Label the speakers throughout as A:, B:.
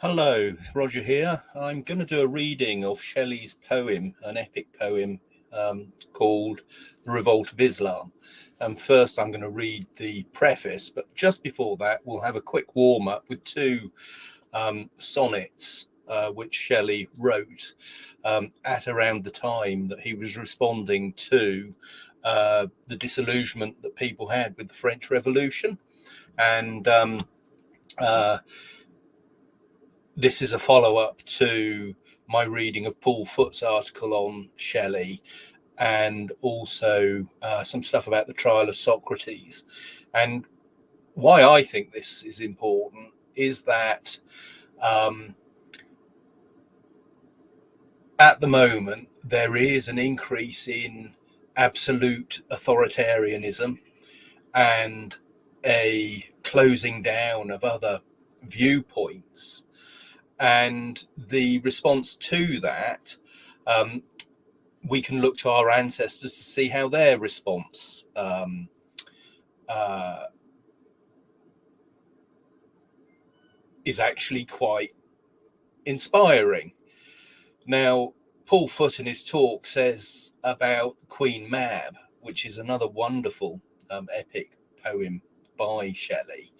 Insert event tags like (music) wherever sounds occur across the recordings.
A: Hello, Roger here. I'm going to do a reading of Shelley's poem, an epic poem um, called The Revolt of Islam. And first, I'm going to read the preface, but just before that, we'll have a quick warm up with two um, sonnets uh, which Shelley wrote um, at around the time that he was responding to uh, the disillusionment that people had with the French Revolution. And um, uh, this is a follow up to my reading of Paul Foot's article on Shelley and also uh, some stuff about the trial of Socrates. And why I think this is important is that um, at the moment there is an increase in absolute authoritarianism and a closing down of other viewpoints and the response to that, um, we can look to our ancestors to see how their response um, uh, is actually quite inspiring. Now, Paul Foot in his talk says about Queen Mab, which is another wonderful um, epic poem by Shelley,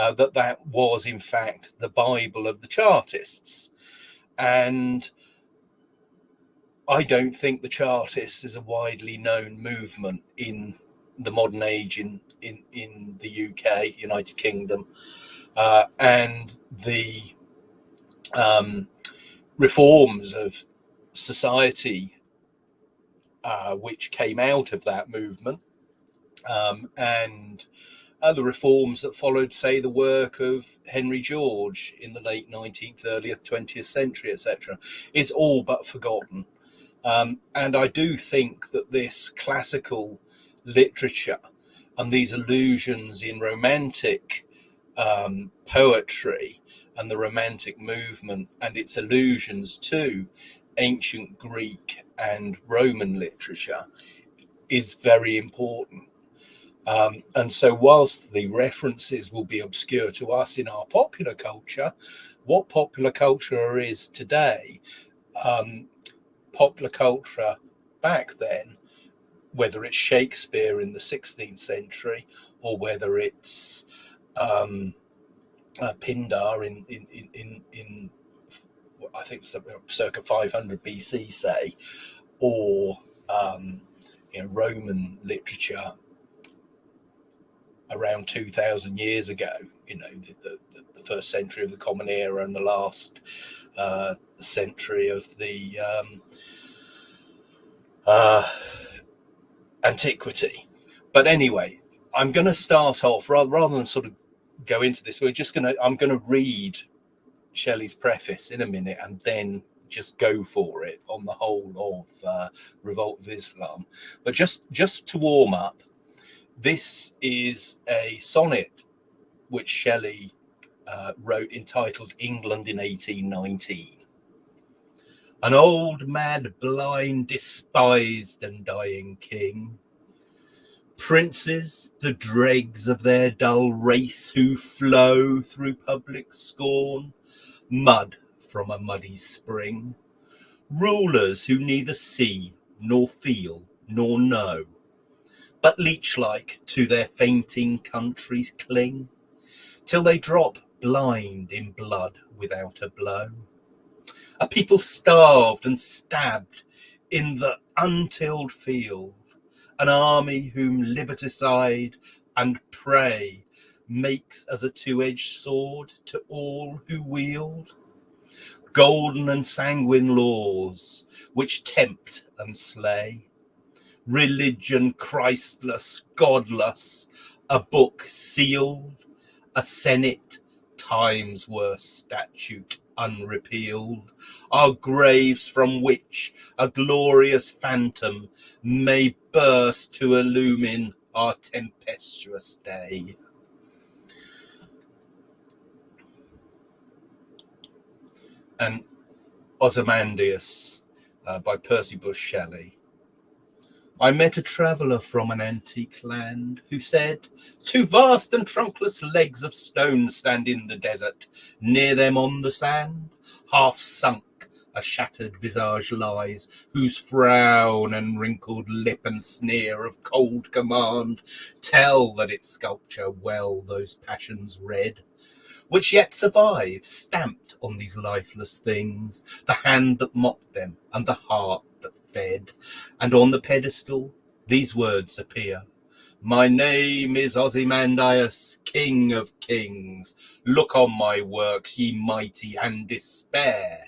A: uh, that that was in fact the Bible of the Chartists. And I don't think the Chartists is a widely known movement in the modern age in in in the UK, United Kingdom, uh, and the um, reforms of society uh, which came out of that movement um, and other reforms that followed, say, the work of Henry George in the late 19th, early 20th century, etc., is all but forgotten. Um, and I do think that this classical literature and these allusions in romantic um, poetry and the romantic movement and its allusions to ancient Greek and Roman literature is very important um, and so, whilst the references will be obscure to us in our popular culture, what popular culture is today, um, popular culture back then, whether it's Shakespeare in the 16th century or whether it's um, uh, Pindar in, in, in, in, in I think circa 500 BC, say, or um, you know, Roman literature around 2000 years ago you know the, the, the, first century of the common era and the last uh, century of the um, uh, antiquity. But anyway i'm going to start off rather, rather than sort of go into this we're just going to i'm going to read shelley's preface in a minute and then just go for it on the whole of uh, revolt of islam. But just just to warm up this is a sonnet which Shelley uh, wrote entitled England in 1819. An old, mad, blind, despised and dying king. Princes, the dregs of their dull race who flow through public scorn, mud from a muddy spring. Rulers who neither see nor feel nor know but leech-like to their fainting countries cling, till they drop blind in blood without a blow. A people starved and stabbed in the untilled field, an army whom liberticide and prey makes as a two-edged sword to all who wield. Golden and sanguine laws which tempt and slay, religion Christless, godless, a book sealed, a senate times worse statute unrepealed, are graves from which a glorious phantom may burst to illumine our tempestuous day. And Ozymandias uh, by Percy Bysshe Shelley. I met a traveller from an antique land who said, Two vast and trunkless legs of stone stand in the desert. Near them on the sand, half sunk, a shattered visage lies, whose frown and wrinkled lip and sneer of cold command tell that its sculpture well those passions read which yet survive, stamped on these lifeless things, the hand that mocked them and the heart that fed. And on the pedestal, these words appear. My name is Ozymandias, King of Kings. Look on my works, ye mighty, and despair.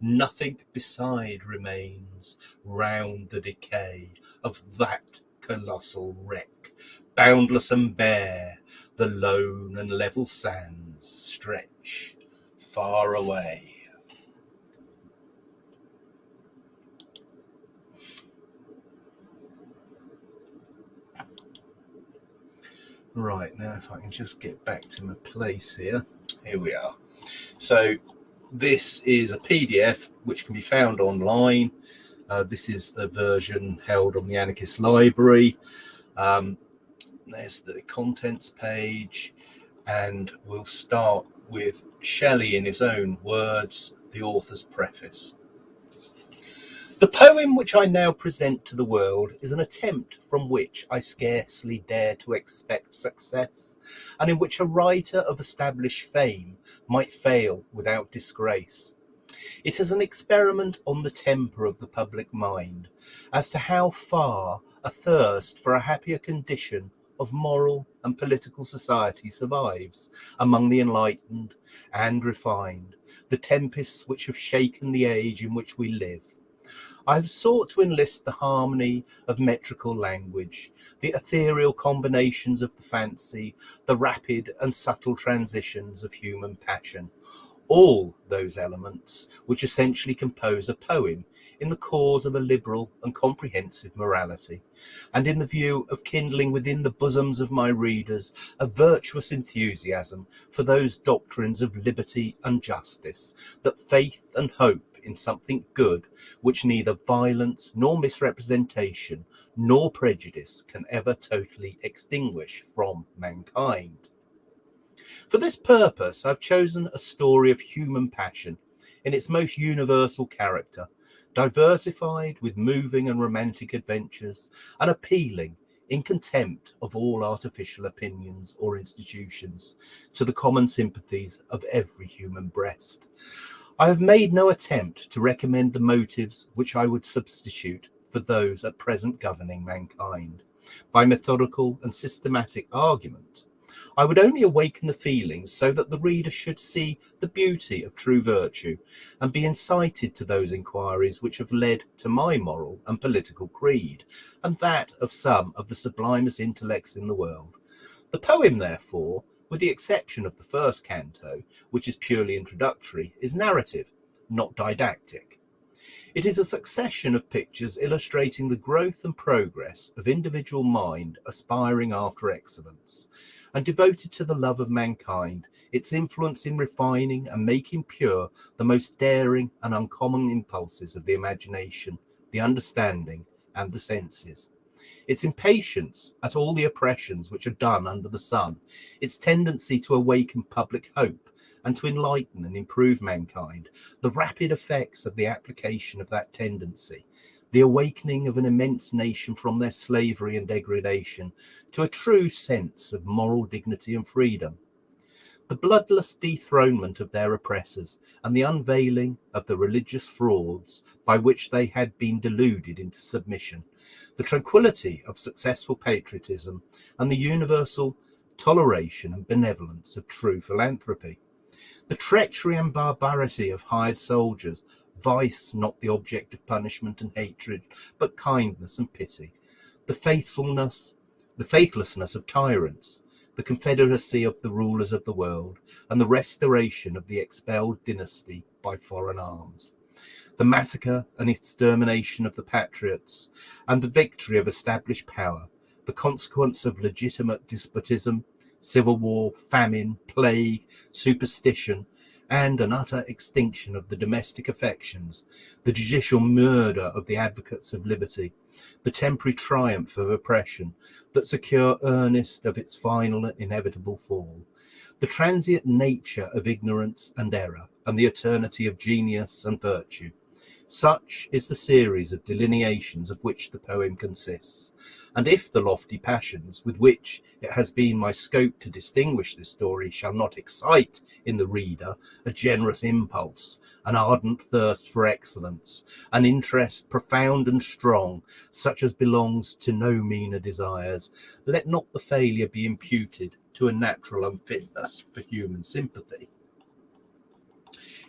A: Nothing beside remains round the decay of that colossal wreck, boundless and bare, the lone and level sands stretch far away. Right, now if I can just get back to my place here. Here we are. So this is a PDF which can be found online. Uh, this is the version held on the Anarchist Library. Um, there's the contents page and we'll start with Shelley in his own words, the author's preface. The poem which I now present to the world is an attempt from which I scarcely dare to expect success, and in which a writer of established fame might fail without disgrace. It is an experiment on the temper of the public mind, as to how far a thirst for a happier condition of moral and political society survives among the enlightened and refined, the tempests which have shaken the age in which we live. I have sought to enlist the harmony of metrical language, the ethereal combinations of the fancy, the rapid and subtle transitions of human passion, all those elements which essentially compose a poem in the cause of a liberal and comprehensive morality, and in the view of kindling within the bosoms of my readers a virtuous enthusiasm for those doctrines of liberty and justice, that faith and hope in something good, which neither violence nor misrepresentation nor prejudice can ever totally extinguish from mankind. For this purpose, I've chosen a story of human passion in its most universal character, diversified with moving and romantic adventures, and appealing in contempt of all artificial opinions or institutions to the common sympathies of every human breast. I have made no attempt to recommend the motives which I would substitute for those at present governing mankind by methodical and systematic argument I would only awaken the feelings so that the reader should see the beauty of true virtue and be incited to those inquiries which have led to my moral and political creed and that of some of the sublimest intellects in the world. The poem, therefore, with the exception of the first canto, which is purely introductory, is narrative, not didactic. It is a succession of pictures illustrating the growth and progress of individual mind aspiring after excellence, and devoted to the love of mankind, its influence in refining and making pure the most daring and uncommon impulses of the imagination, the understanding, and the senses. Its impatience at all the oppressions which are done under the sun, its tendency to awaken public hope and to enlighten and improve mankind, the rapid effects of the application of that tendency, the awakening of an immense nation from their slavery and degradation to a true sense of moral dignity and freedom, the bloodless dethronement of their oppressors and the unveiling of the religious frauds by which they had been deluded into submission, the tranquility of successful patriotism and the universal toleration and benevolence of true philanthropy, the treachery and barbarity of hired soldiers vice not the object of punishment and hatred, but kindness and pity, the faithfulness, the faithlessness of tyrants, the confederacy of the rulers of the world, and the restoration of the expelled dynasty by foreign arms, the massacre and extermination of the patriots, and the victory of established power, the consequence of legitimate despotism, civil war, famine, plague, superstition, and an utter extinction of the domestic affections, the judicial murder of the advocates of liberty, the temporary triumph of oppression that secure earnest of its final and inevitable fall, the transient nature of ignorance and error, and the eternity of genius and virtue. Such is the series of delineations of which the poem consists, and if the lofty passions with which it has been my scope to distinguish this story shall not excite in the reader a generous impulse, an ardent thirst for excellence, an interest profound and strong, such as belongs to no meaner desires, let not the failure be imputed to a natural unfitness for human sympathy.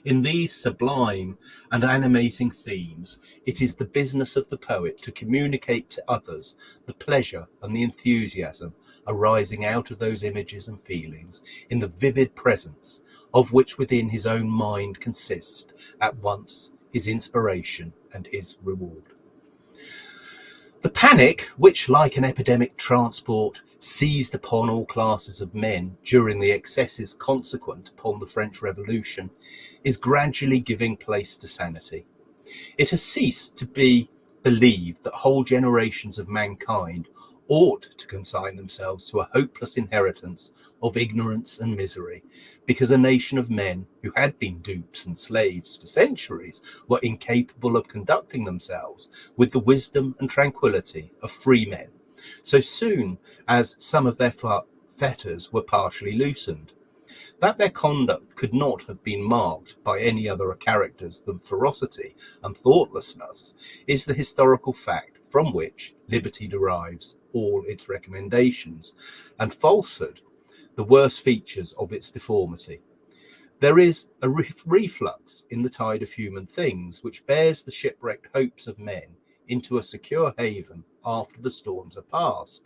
A: In these sublime and animating themes, it is the business of the poet to communicate to others the pleasure and the enthusiasm arising out of those images and feelings in the vivid presence of which within his own mind consist at once his inspiration and his reward. The panic, which like an epidemic transport seized upon all classes of men during the excesses consequent upon the French Revolution, is gradually giving place to sanity. It has ceased to be believed that whole generations of mankind ought to consign themselves to a hopeless inheritance of ignorance and misery, because a nation of men who had been dupes and slaves for centuries were incapable of conducting themselves with the wisdom and tranquility of free men so soon as some of their fetters were partially loosened. That their conduct could not have been marked by any other characters than ferocity and thoughtlessness is the historical fact from which liberty derives all its recommendations, and falsehood the worst features of its deformity. There is a reflux in the tide of human things which bears the shipwrecked hopes of men into a secure haven after the storms are past.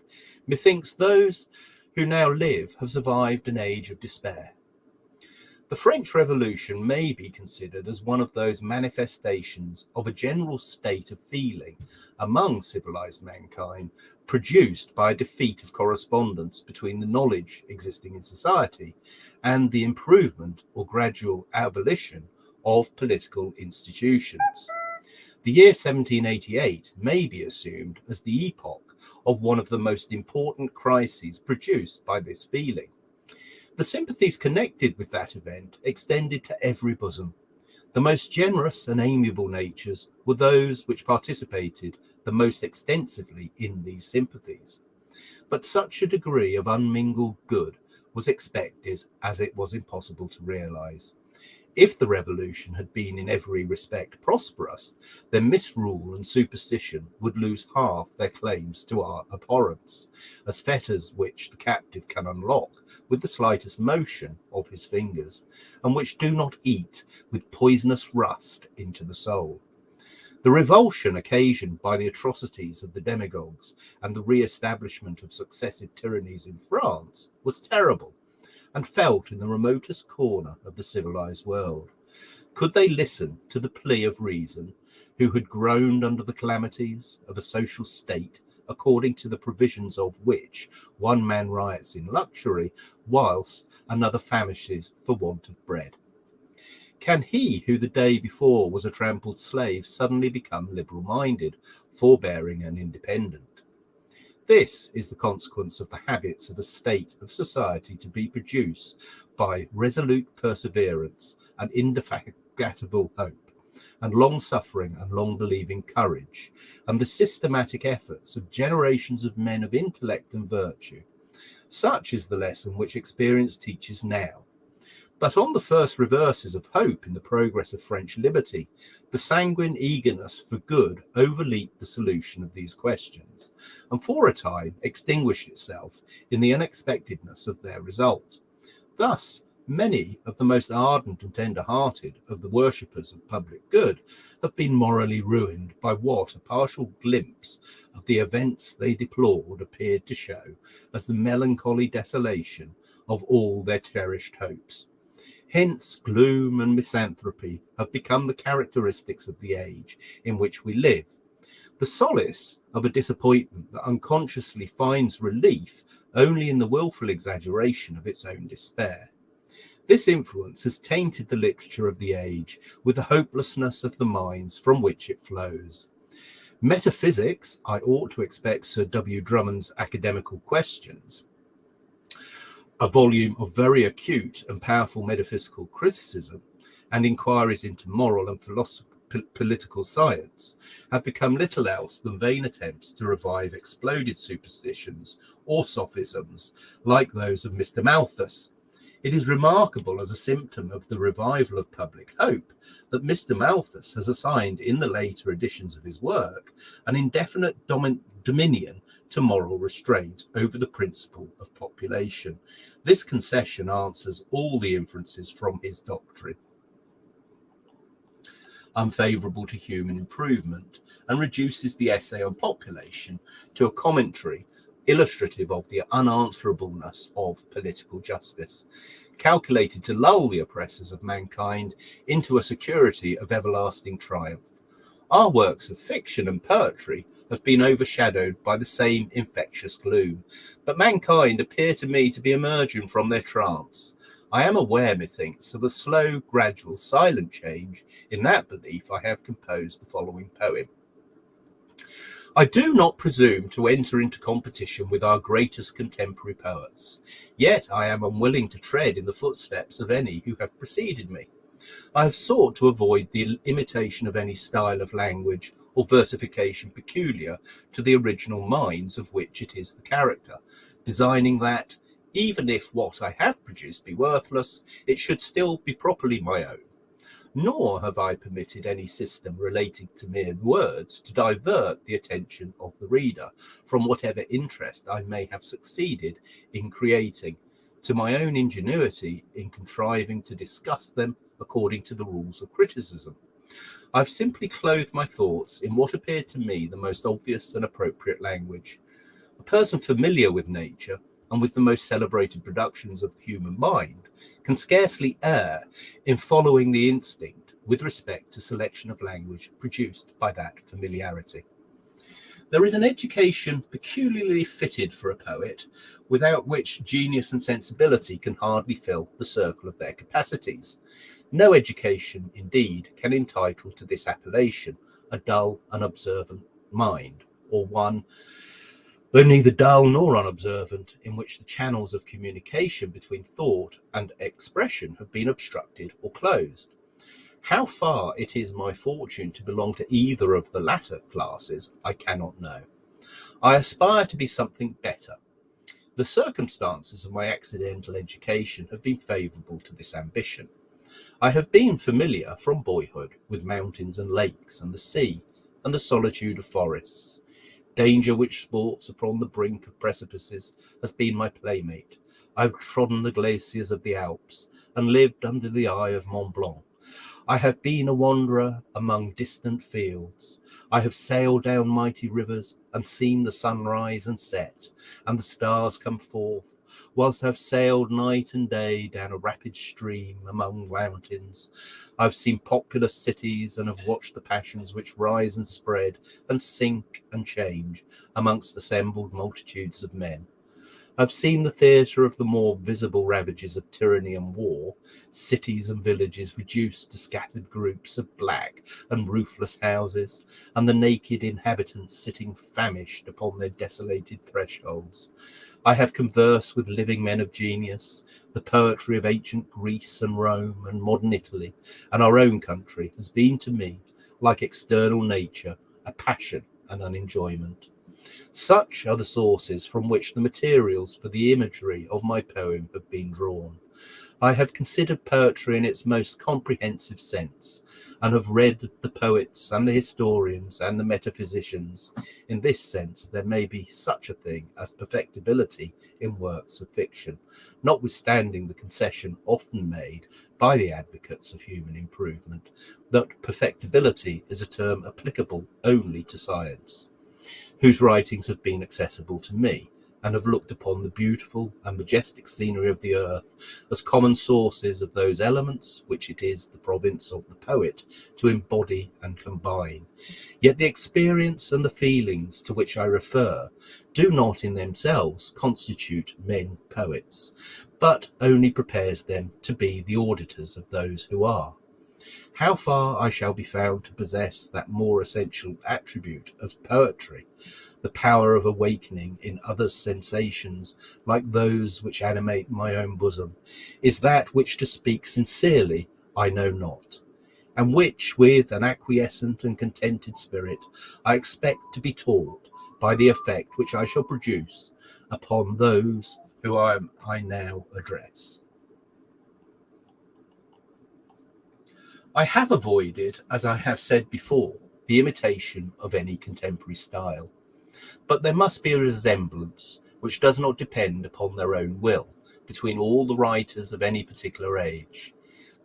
A: Methinks those who now live have survived an age of despair. The French Revolution may be considered as one of those manifestations of a general state of feeling among civilized mankind produced by a defeat of correspondence between the knowledge existing in society and the improvement or gradual abolition of political institutions. The year 1788 may be assumed as the epoch of one of the most important crises produced by this feeling. The sympathies connected with that event extended to every bosom. The most generous and amiable natures were those which participated the most extensively in these sympathies. But such a degree of unmingled good was expected as it was impossible to realize. If the revolution had been in every respect prosperous, then misrule and superstition would lose half their claims to our abhorrence, as fetters which the captive can unlock with the slightest motion of his fingers, and which do not eat with poisonous rust into the soul. The revulsion occasioned by the atrocities of the demagogues and the re-establishment of successive tyrannies in France was terrible and felt in the remotest corner of the civilized world. Could they listen to the plea of reason, who had groaned under the calamities of a social state according to the provisions of which one man riots in luxury, whilst another famishes for want of bread? Can he who the day before was a trampled slave suddenly become liberal minded, forbearing, and independent? This is the consequence of the habits of a state of society to be produced by resolute perseverance and indefatigable hope, and long suffering and long believing courage, and the systematic efforts of generations of men of intellect and virtue. Such is the lesson which experience teaches now, but on the first reverses of hope in the progress of French liberty, the sanguine eagerness for good overleaped the solution of these questions, and for a time extinguished itself in the unexpectedness of their result. Thus, many of the most ardent and tender-hearted of the worshippers of public good have been morally ruined by what a partial glimpse of the events they deplored appeared to show as the melancholy desolation of all their cherished hopes. Hence, gloom and misanthropy have become the characteristics of the age in which we live. The solace of a disappointment that unconsciously finds relief only in the wilful exaggeration of its own despair. This influence has tainted the literature of the age with the hopelessness of the minds from which it flows. Metaphysics, I ought to expect Sir W. Drummond's Academical Questions, a volume of very acute and powerful metaphysical criticism and inquiries into moral and political science, have become little else than vain attempts to revive exploded superstitions or sophisms like those of Mr. Malthus, it is remarkable as a symptom of the revival of public hope that Mr. Malthus has assigned in the later editions of his work an indefinite dominion to moral restraint over the principle of population. This concession answers all the inferences from his doctrine unfavourable to human improvement and reduces the essay on population to a commentary illustrative of the unanswerableness of political justice, calculated to lull the oppressors of mankind into a security of everlasting triumph. Our works of fiction and poetry have been overshadowed by the same infectious gloom, but mankind appear to me to be emerging from their trance. I am aware, methinks, of a slow, gradual, silent change. In that belief, I have composed the following poem. I do not presume to enter into competition with our greatest contemporary poets, yet I am unwilling to tread in the footsteps of any who have preceded me. I have sought to avoid the imitation of any style of language or versification peculiar to the original minds of which it is the character, designing that, even if what I have produced be worthless, it should still be properly my own nor have I permitted any system relating to mere words to divert the attention of the reader from whatever interest I may have succeeded in creating to my own ingenuity in contriving to discuss them according to the rules of criticism. I've simply clothed my thoughts in what appeared to me the most obvious and appropriate language. A person familiar with nature and with the most celebrated productions of the human mind can scarcely err in following the instinct with respect to selection of language produced by that familiarity. There is an education peculiarly fitted for a poet, without which genius and sensibility can hardly fill the circle of their capacities. No education, indeed, can entitle to this appellation a dull, unobservant mind, or one though neither dull nor unobservant, in which the channels of communication between thought and expression have been obstructed or closed. How far it is my fortune to belong to either of the latter classes, I cannot know. I aspire to be something better. The circumstances of my accidental education have been favourable to this ambition. I have been familiar from boyhood with mountains and lakes and the sea and the solitude of forests Danger which sports upon the brink of precipices has been my playmate. I've trodden the glaciers of the Alps and lived under the eye of Mont Blanc. I have been a wanderer among distant fields. I have sailed down mighty rivers and seen the sun rise and set and the stars come forth whilst I've sailed night and day down a rapid stream among mountains. I've seen populous cities and have watched the passions which rise and spread and sink and change amongst assembled multitudes of men. I've seen the theatre of the more visible ravages of tyranny and war, cities and villages reduced to scattered groups of black and roofless houses, and the naked inhabitants sitting famished upon their desolated thresholds. I have conversed with living men of genius. The poetry of ancient Greece and Rome and modern Italy and our own country has been to me, like external nature, a passion and an enjoyment. Such are the sources from which the materials for the imagery of my poem have been drawn. I have considered poetry in its most comprehensive sense, and have read the poets and the historians and the metaphysicians. In this sense, there may be such a thing as perfectibility in works of fiction, notwithstanding the concession often made by the advocates of human improvement that perfectibility is a term applicable only to science, whose writings have been accessible to me and have looked upon the beautiful and majestic scenery of the earth as common sources of those elements which it is the province of the poet to embody and combine. Yet the experience and the feelings to which I refer do not in themselves constitute men poets, but only prepares them to be the auditors of those who are. How far I shall be found to possess that more essential attribute of poetry, the power of awakening in others sensations like those which animate my own bosom, is that which to speak sincerely I know not, and which, with an acquiescent and contented spirit, I expect to be taught by the effect which I shall produce upon those who I, I now address. I have avoided, as I have said before, the imitation of any contemporary style, but there must be a resemblance which does not depend upon their own will between all the writers of any particular age.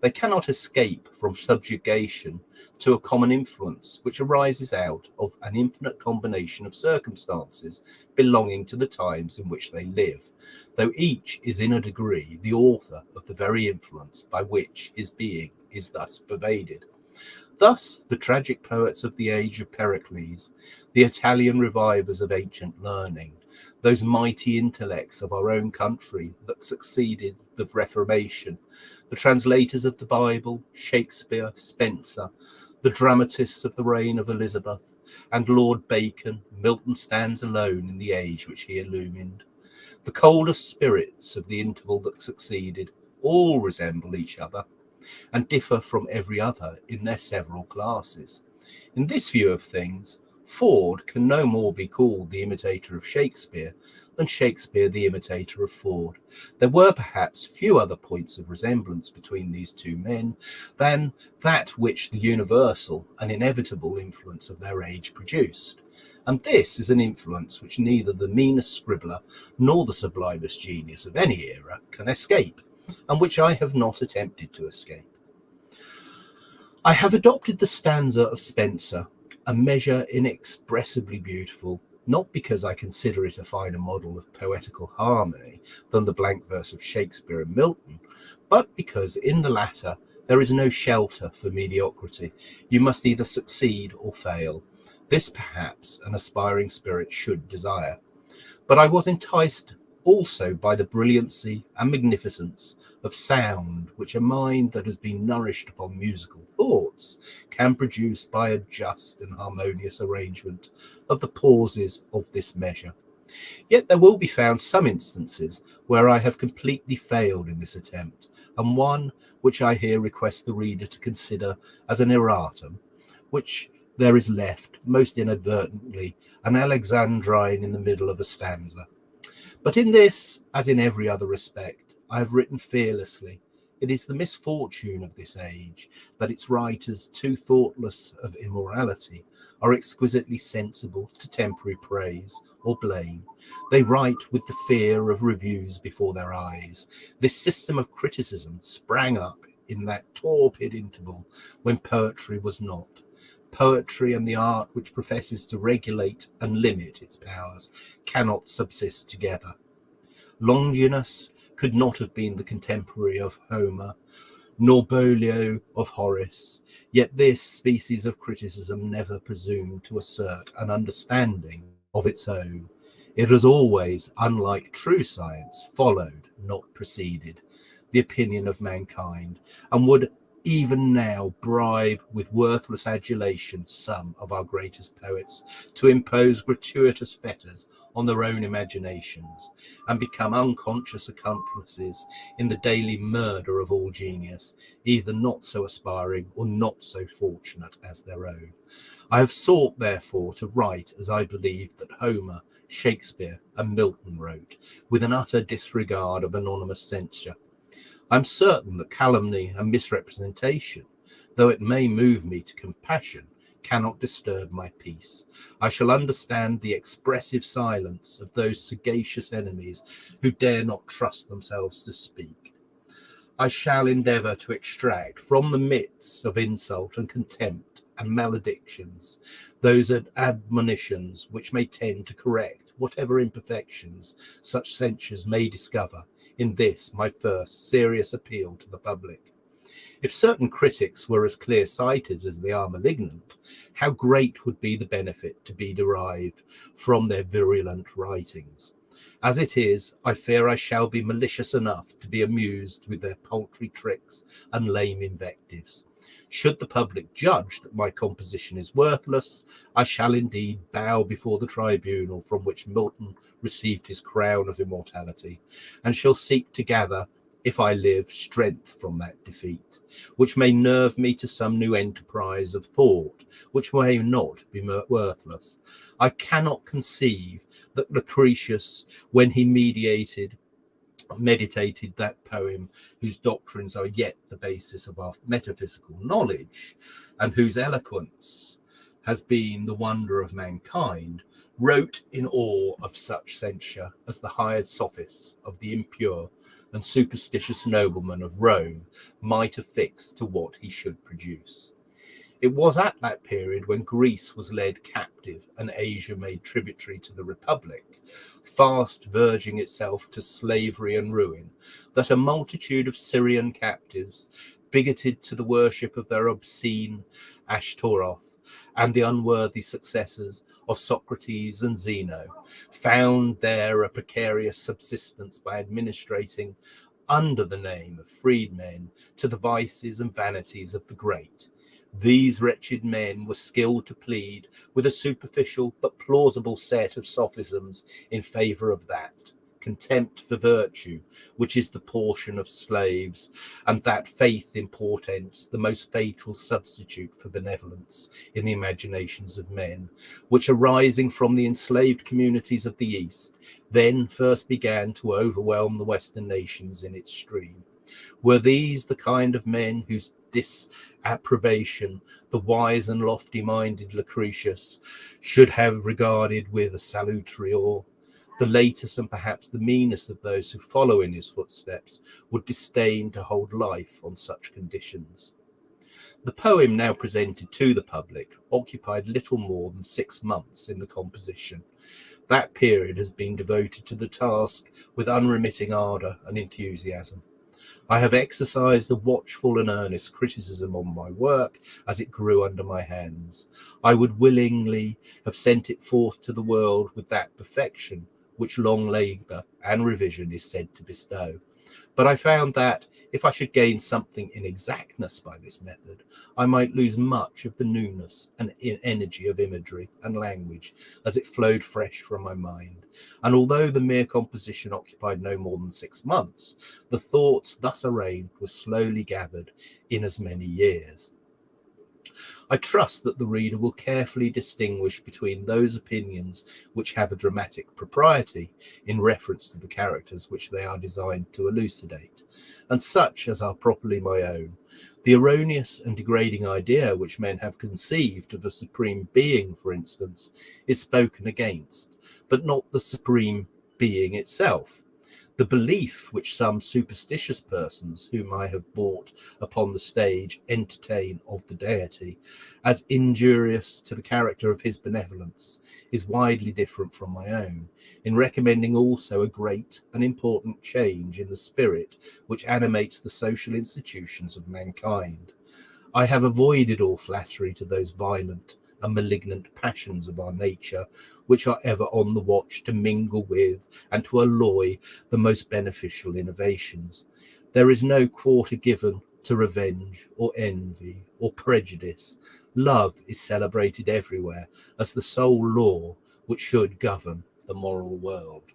A: They cannot escape from subjugation to a common influence which arises out of an infinite combination of circumstances belonging to the times in which they live, though each is in a degree the author of the very influence by which his being is thus pervaded. Thus, the tragic poets of the age of Pericles, the Italian revivers of ancient learning, those mighty intellects of our own country that succeeded the Reformation, the translators of the Bible, Shakespeare, Spenser, the dramatists of the reign of Elizabeth, and Lord Bacon, Milton stands alone in the age which he illumined. The coldest spirits of the interval that succeeded all resemble each other and differ from every other in their several classes. In this view of things, Ford can no more be called the imitator of Shakespeare than Shakespeare the imitator of Ford. There were perhaps few other points of resemblance between these two men than that which the universal and inevitable influence of their age produced. And this is an influence which neither the meanest scribbler nor the sublimest genius of any era can escape and which I have not attempted to escape. I have adopted the stanza of Spenser, a measure inexpressibly beautiful, not because I consider it a finer model of poetical harmony than the blank verse of Shakespeare and Milton, but because in the latter there is no shelter for mediocrity. You must either succeed or fail. This, perhaps, an aspiring spirit should desire. But I was enticed also by the brilliancy and magnificence of sound which a mind that has been nourished upon musical thoughts can produce by a just and harmonious arrangement of the pauses of this measure. Yet there will be found some instances where I have completely failed in this attempt, and one which I here request the reader to consider as an erratum, which there is left, most inadvertently, an Alexandrine in the middle of a stanza. But in this, as in every other respect, I have written fearlessly. It is the misfortune of this age that its writers, too thoughtless of immorality, are exquisitely sensible to temporary praise or blame. They write with the fear of reviews before their eyes. This system of criticism sprang up in that torpid interval when poetry was not poetry and the art which professes to regulate and limit its powers cannot subsist together. Longinus could not have been the contemporary of Homer, nor Boileau of Horace, yet this species of criticism never presumed to assert an understanding of its own. It has always, unlike true science, followed, not preceded, the opinion of mankind, and would even now bribe with worthless adulation some of our greatest poets to impose gratuitous fetters on their own imaginations and become unconscious accomplices in the daily murder of all genius, either not so aspiring or not so fortunate as their own. I have sought, therefore, to write as I believe that Homer, Shakespeare, and Milton wrote, with an utter disregard of anonymous censure I'm certain that calumny and misrepresentation, though it may move me to compassion, cannot disturb my peace. I shall understand the expressive silence of those sagacious enemies who dare not trust themselves to speak. I shall endeavour to extract from the midst of insult and contempt and maledictions those admonitions which may tend to correct whatever imperfections such censures may discover in this my first serious appeal to the public. If certain critics were as clear sighted as they are malignant, how great would be the benefit to be derived from their virulent writings. As it is, I fear I shall be malicious enough to be amused with their paltry tricks and lame invectives. Should the public judge that my composition is worthless, I shall indeed bow before the tribunal from which Milton received his crown of immortality, and shall seek to gather, if I live, strength from that defeat, which may nerve me to some new enterprise of thought, which may not be worthless. I cannot conceive that Lucretius, when he mediated meditated that poem, whose doctrines are yet the basis of our metaphysical knowledge, and whose eloquence has been the wonder of mankind, wrote in awe of such censure as the hired sophists of the impure and superstitious noblemen of Rome might affix to what he should produce. It was at that period when Greece was led captive and Asia made tributary to the Republic, fast verging itself to slavery and ruin, that a multitude of Syrian captives, bigoted to the worship of their obscene Ashtaroth and the unworthy successors of Socrates and Zeno, found there a precarious subsistence by administrating under the name of freedmen to the vices and vanities of the great. These wretched men were skilled to plead with a superficial but plausible set of sophisms in favour of that contempt for virtue, which is the portion of slaves, and that faith in portents, the most fatal substitute for benevolence in the imaginations of men, which arising from the enslaved communities of the East, then first began to overwhelm the Western nations in its stream. Were these the kind of men whose disapprobation the wise and lofty minded Lucretius should have regarded with a salutary awe? The latest and perhaps the meanest of those who follow in his footsteps would disdain to hold life on such conditions. The poem now presented to the public occupied little more than six months in the composition. That period has been devoted to the task with unremitting ardour and enthusiasm. I have exercised a watchful and earnest criticism on my work as it grew under my hands. I would willingly have sent it forth to the world with that perfection which long labour and revision is said to bestow. But I found that if I should gain something in exactness by this method, I might lose much of the newness and energy of imagery and language as it flowed fresh from my mind. And although the mere composition occupied no more than six months, the thoughts thus arranged were slowly gathered in as many years. I trust that the reader will carefully distinguish between those opinions which have a dramatic propriety in reference to the characters which they are designed to elucidate, and such as are properly my own. The erroneous and degrading idea which men have conceived of a supreme being, for instance, is spoken against, but not the supreme being itself the belief which some superstitious persons whom I have brought upon the stage entertain of the deity as injurious to the character of his benevolence is widely different from my own, in recommending also a great and important change in the spirit which animates the social institutions of mankind. I have avoided all flattery to those violent and malignant passions of our nature, which are ever on the watch to mingle with and to alloy the most beneficial innovations. There is no quarter given to revenge or envy or prejudice. Love is celebrated everywhere as the sole law which should govern the moral world.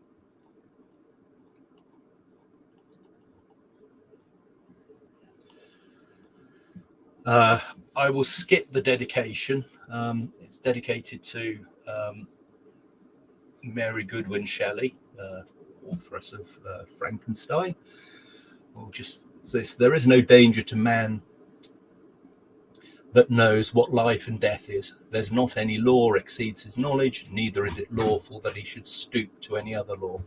A: Uh, I will skip the dedication um, it's dedicated to um, Mary Goodwin Shelley, uh, authoress of uh, Frankenstein. Or just this: there is no danger to man that knows what life and death is. There's not any law exceeds his knowledge, neither is it lawful that he should stoop to any other law.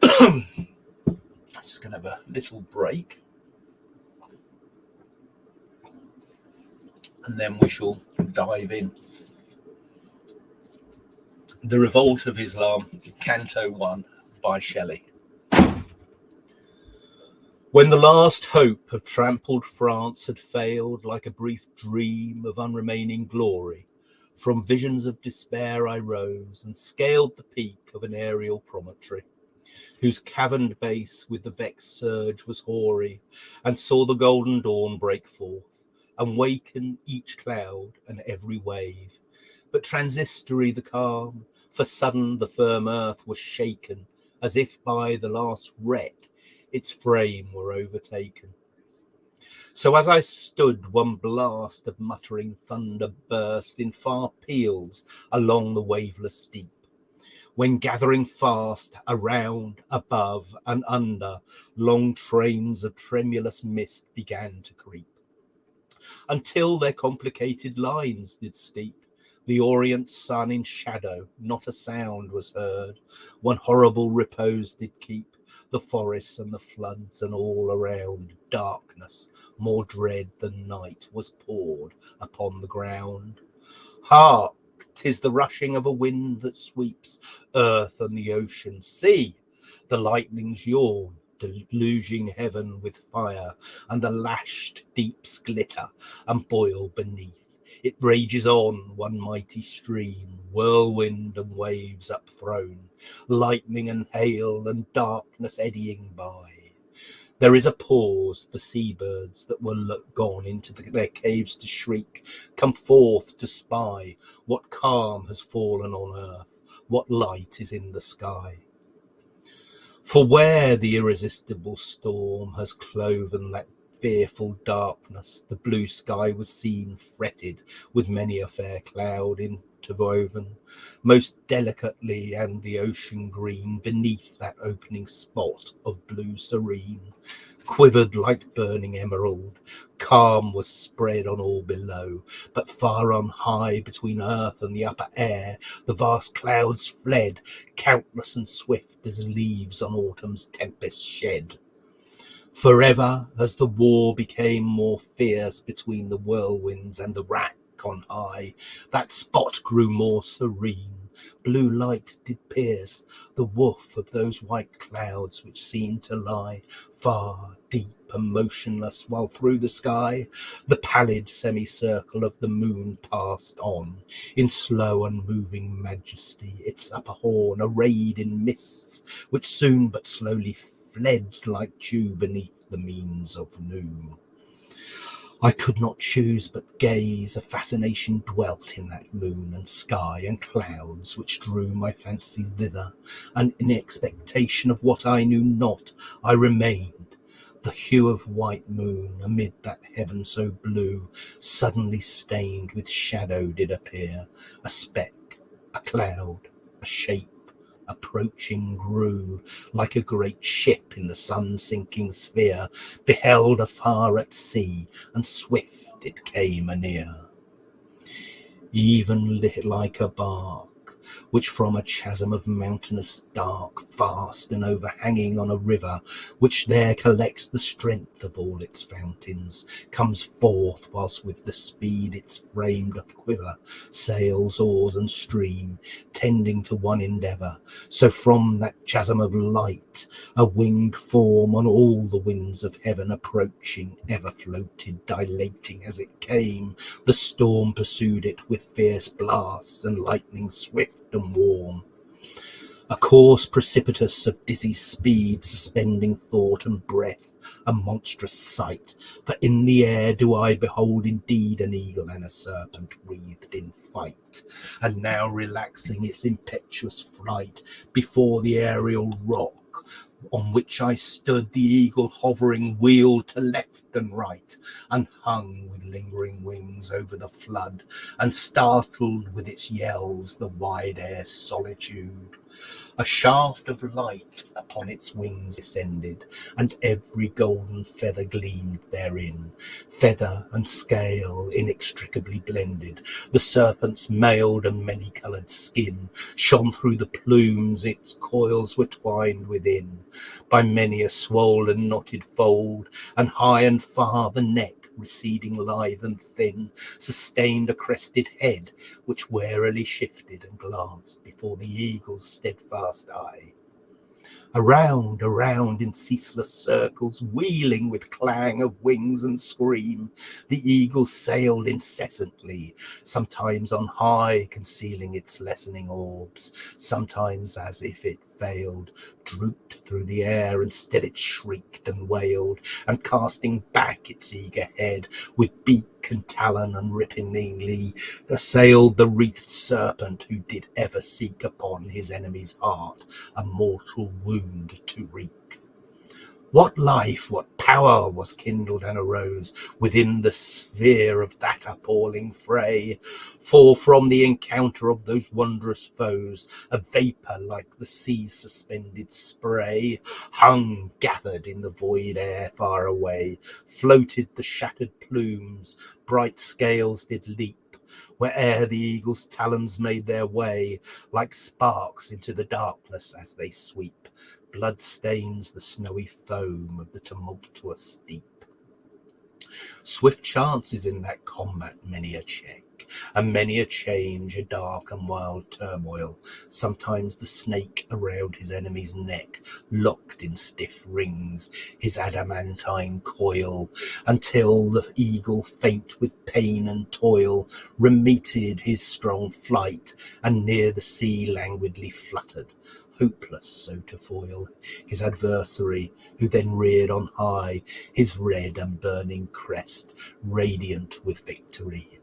A: (clears throat) just going to have a little break. And then we shall dive in. The Revolt of Islam, Canto 1 by Shelley. When the last hope of trampled France had failed, like a brief dream of unremaining glory, from visions of despair I rose and scaled the peak of an aerial promontory, whose caverned base with the vexed surge was hoary, and saw the golden dawn break forth and waken each cloud and every wave. But transitory the calm, for sudden the firm earth was shaken, as if by the last wreck its frame were overtaken. So as I stood, one blast of muttering thunder burst in far peals along the waveless deep, when gathering fast around, above, and under, long trains of tremulous mist began to creep, until their complicated lines did steep. The orient sun in shadow, not a sound was heard, one horrible repose did keep the forests and the floods and all around. Darkness more dread than night was poured upon the ground. Hark tis the rushing of a wind that sweeps earth and the ocean sea. the lightnings yawn deluging heaven with fire and the lashed deeps glitter and boil beneath it rages on, one mighty stream, whirlwind and waves upthrown, lightning and hail and darkness eddying by. There is a pause, the seabirds that were look gone into the, their caves to shriek, come forth to spy. What calm has fallen on earth, what light is in the sky. For where the irresistible storm has cloven that fearful darkness, the blue sky was seen fretted with many a fair cloud interwoven most delicately, and the ocean green beneath that opening spot of blue serene quivered like burning emerald. Calm was spread on all below, but far on high between earth and the upper air, the vast clouds fled, countless and swift as leaves on autumn's tempest shed. Forever, as the war became more fierce between the whirlwinds and the rack on high, that spot grew more serene. Blue light did pierce the woof of those white clouds which seemed to lie far, deep, and motionless, while through the sky the pallid semicircle of the moon passed on in slow and moving majesty, its upper horn arrayed in mists which soon but slowly fled like dew beneath the means of noon. I could not choose but gaze, a fascination dwelt in that moon and sky and clouds which drew my fancies thither, and in expectation of what I knew not, I remained. The hue of white moon amid that heaven so blue, suddenly stained with shadow did appear, a speck, a cloud, a shape approaching grew like a great ship in the sun sinking sphere, beheld afar at sea, and swift it came anear. Even like a bark which from a chasm of mountainous dark, vast and overhanging on a river, which there collects the strength of all its fountains, comes forth whilst with the speed its frame doth quiver, sails, oars, and stream, tending to one endeavour. So from that chasm of light, a winged form on all the winds of heaven approaching, ever floated, dilating as it came. The storm pursued it with fierce blasts and lightning swift and warm. A course precipitous of dizzy speed, suspending thought and breath, a monstrous sight. For in the air do I behold indeed an eagle and a serpent wreathed in fight, and now relaxing its impetuous flight before the aerial rock on which I stood, the eagle hovering wheeled to left and right, and hung with lingering wings over the flood, and startled with its yells the wide air solitude. A shaft of light upon its wings descended, and every golden feather gleamed therein, feather and scale inextricably blended. The serpent's mailed and many-coloured skin shone through the plumes its coils were twined within, by many a swollen knotted fold, and high and far the neck receding lithe and thin, sustained a crested head, which warily shifted and glanced before the eagle's steadfast eye. Around, around in ceaseless circles, wheeling with clang of wings and scream, the eagle sailed incessantly, sometimes on high, concealing its lessening orbs, sometimes as if it failed, drooped through the air, and still it shrieked and wailed, and casting back its eager head, with beak and talon and unrippingly assailed the wreathed serpent who did ever seek upon his enemy's heart a mortal wound to wreak. What life, what power was kindled and arose within the sphere of that appalling fray? For from the encounter of those wondrous foes, a vapour like the sea's suspended spray hung gathered in the void air far away, floated the shattered plumes, bright scales did leap where'er the eagle's talons made their way, like sparks into the darkness as they sweep blood stains the snowy foam of the tumultuous deep. Swift chances in that combat many a check, and many a change, a dark and wild turmoil. Sometimes the snake around his enemy's neck, locked in stiff rings, his adamantine coil, until the eagle, faint with pain and toil, remeted his strong flight, and near the sea languidly fluttered hopeless so to foil. His adversary, who then reared on high his red and burning crest, radiant with victory.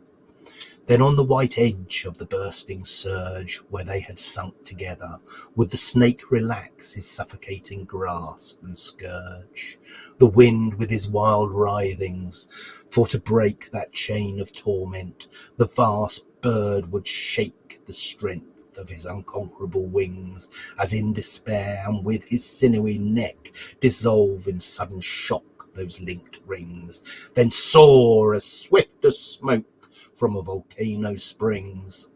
A: Then on the white edge of the bursting surge, where they had sunk together, would the snake relax his suffocating grasp and scourge, the wind with his wild writhings, for to break that chain of torment, the vast bird would shake the strength of his unconquerable wings, as in despair, and with his sinewy neck dissolve in sudden shock those linked rings, then soar as swift as smoke from a volcano springs.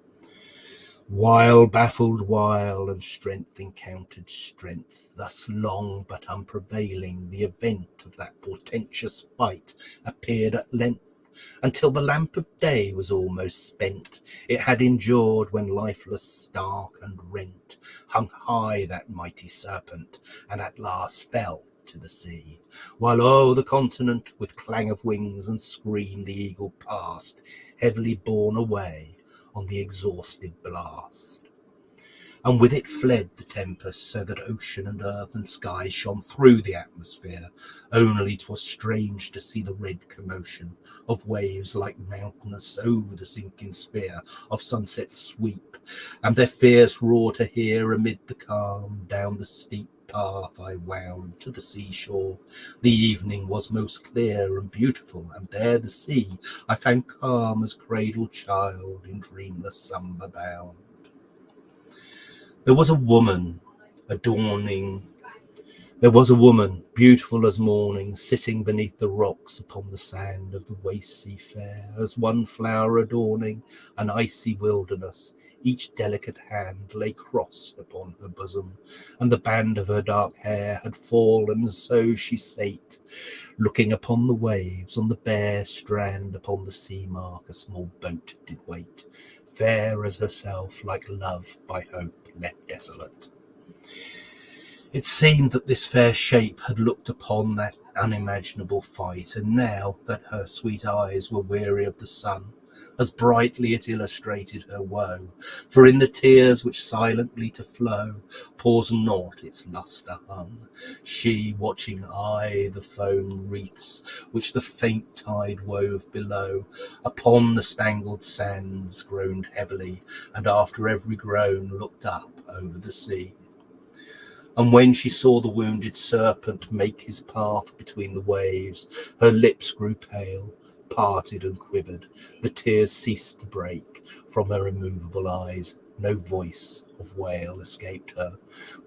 A: While baffled while and strength encountered strength, thus long but unprevailing, the event of that portentous fight appeared at length until the lamp of day was almost spent. It had endured when lifeless, stark, and rent hung high that mighty serpent, and at last fell to the sea, while o'er the continent with clang of wings and scream the eagle passed, heavily borne away on the exhausted blast and with it fled the tempest, so that ocean and earth and sky shone through the atmosphere. Only 'twas strange to see the red commotion of waves like mountainous over the sinking sphere of sunset sweep, and their fierce roar to hear amid the calm down the steep path I wound to the seashore. The evening was most clear and beautiful, and there the sea I found calm as cradled child in dreamless slumber bound. There was a woman adorning. There was a woman, beautiful as morning, sitting beneath the rocks upon the sand of the waste sea fair, as one flower adorning an icy wilderness. Each delicate hand lay crossed upon her bosom, and the band of her dark hair had fallen, so she sate, looking upon the waves, on the bare strand, upon the sea mark, a small boat did wait, fair as herself, like love by hope left desolate. It seemed that this fair shape had looked upon that unimaginable fight, and now that her sweet eyes were weary of the sun, as brightly it illustrated her woe. For in the tears which silently to flow, pours not its lustre hung. She, watching aye the foam wreaths which the faint tide wove below, upon the spangled sands groaned heavily, and after every groan looked up over the sea. And when she saw the wounded serpent make his path between the waves, her lips grew pale, parted and quivered. The tears ceased to break from her immovable eyes. No voice of wail escaped her,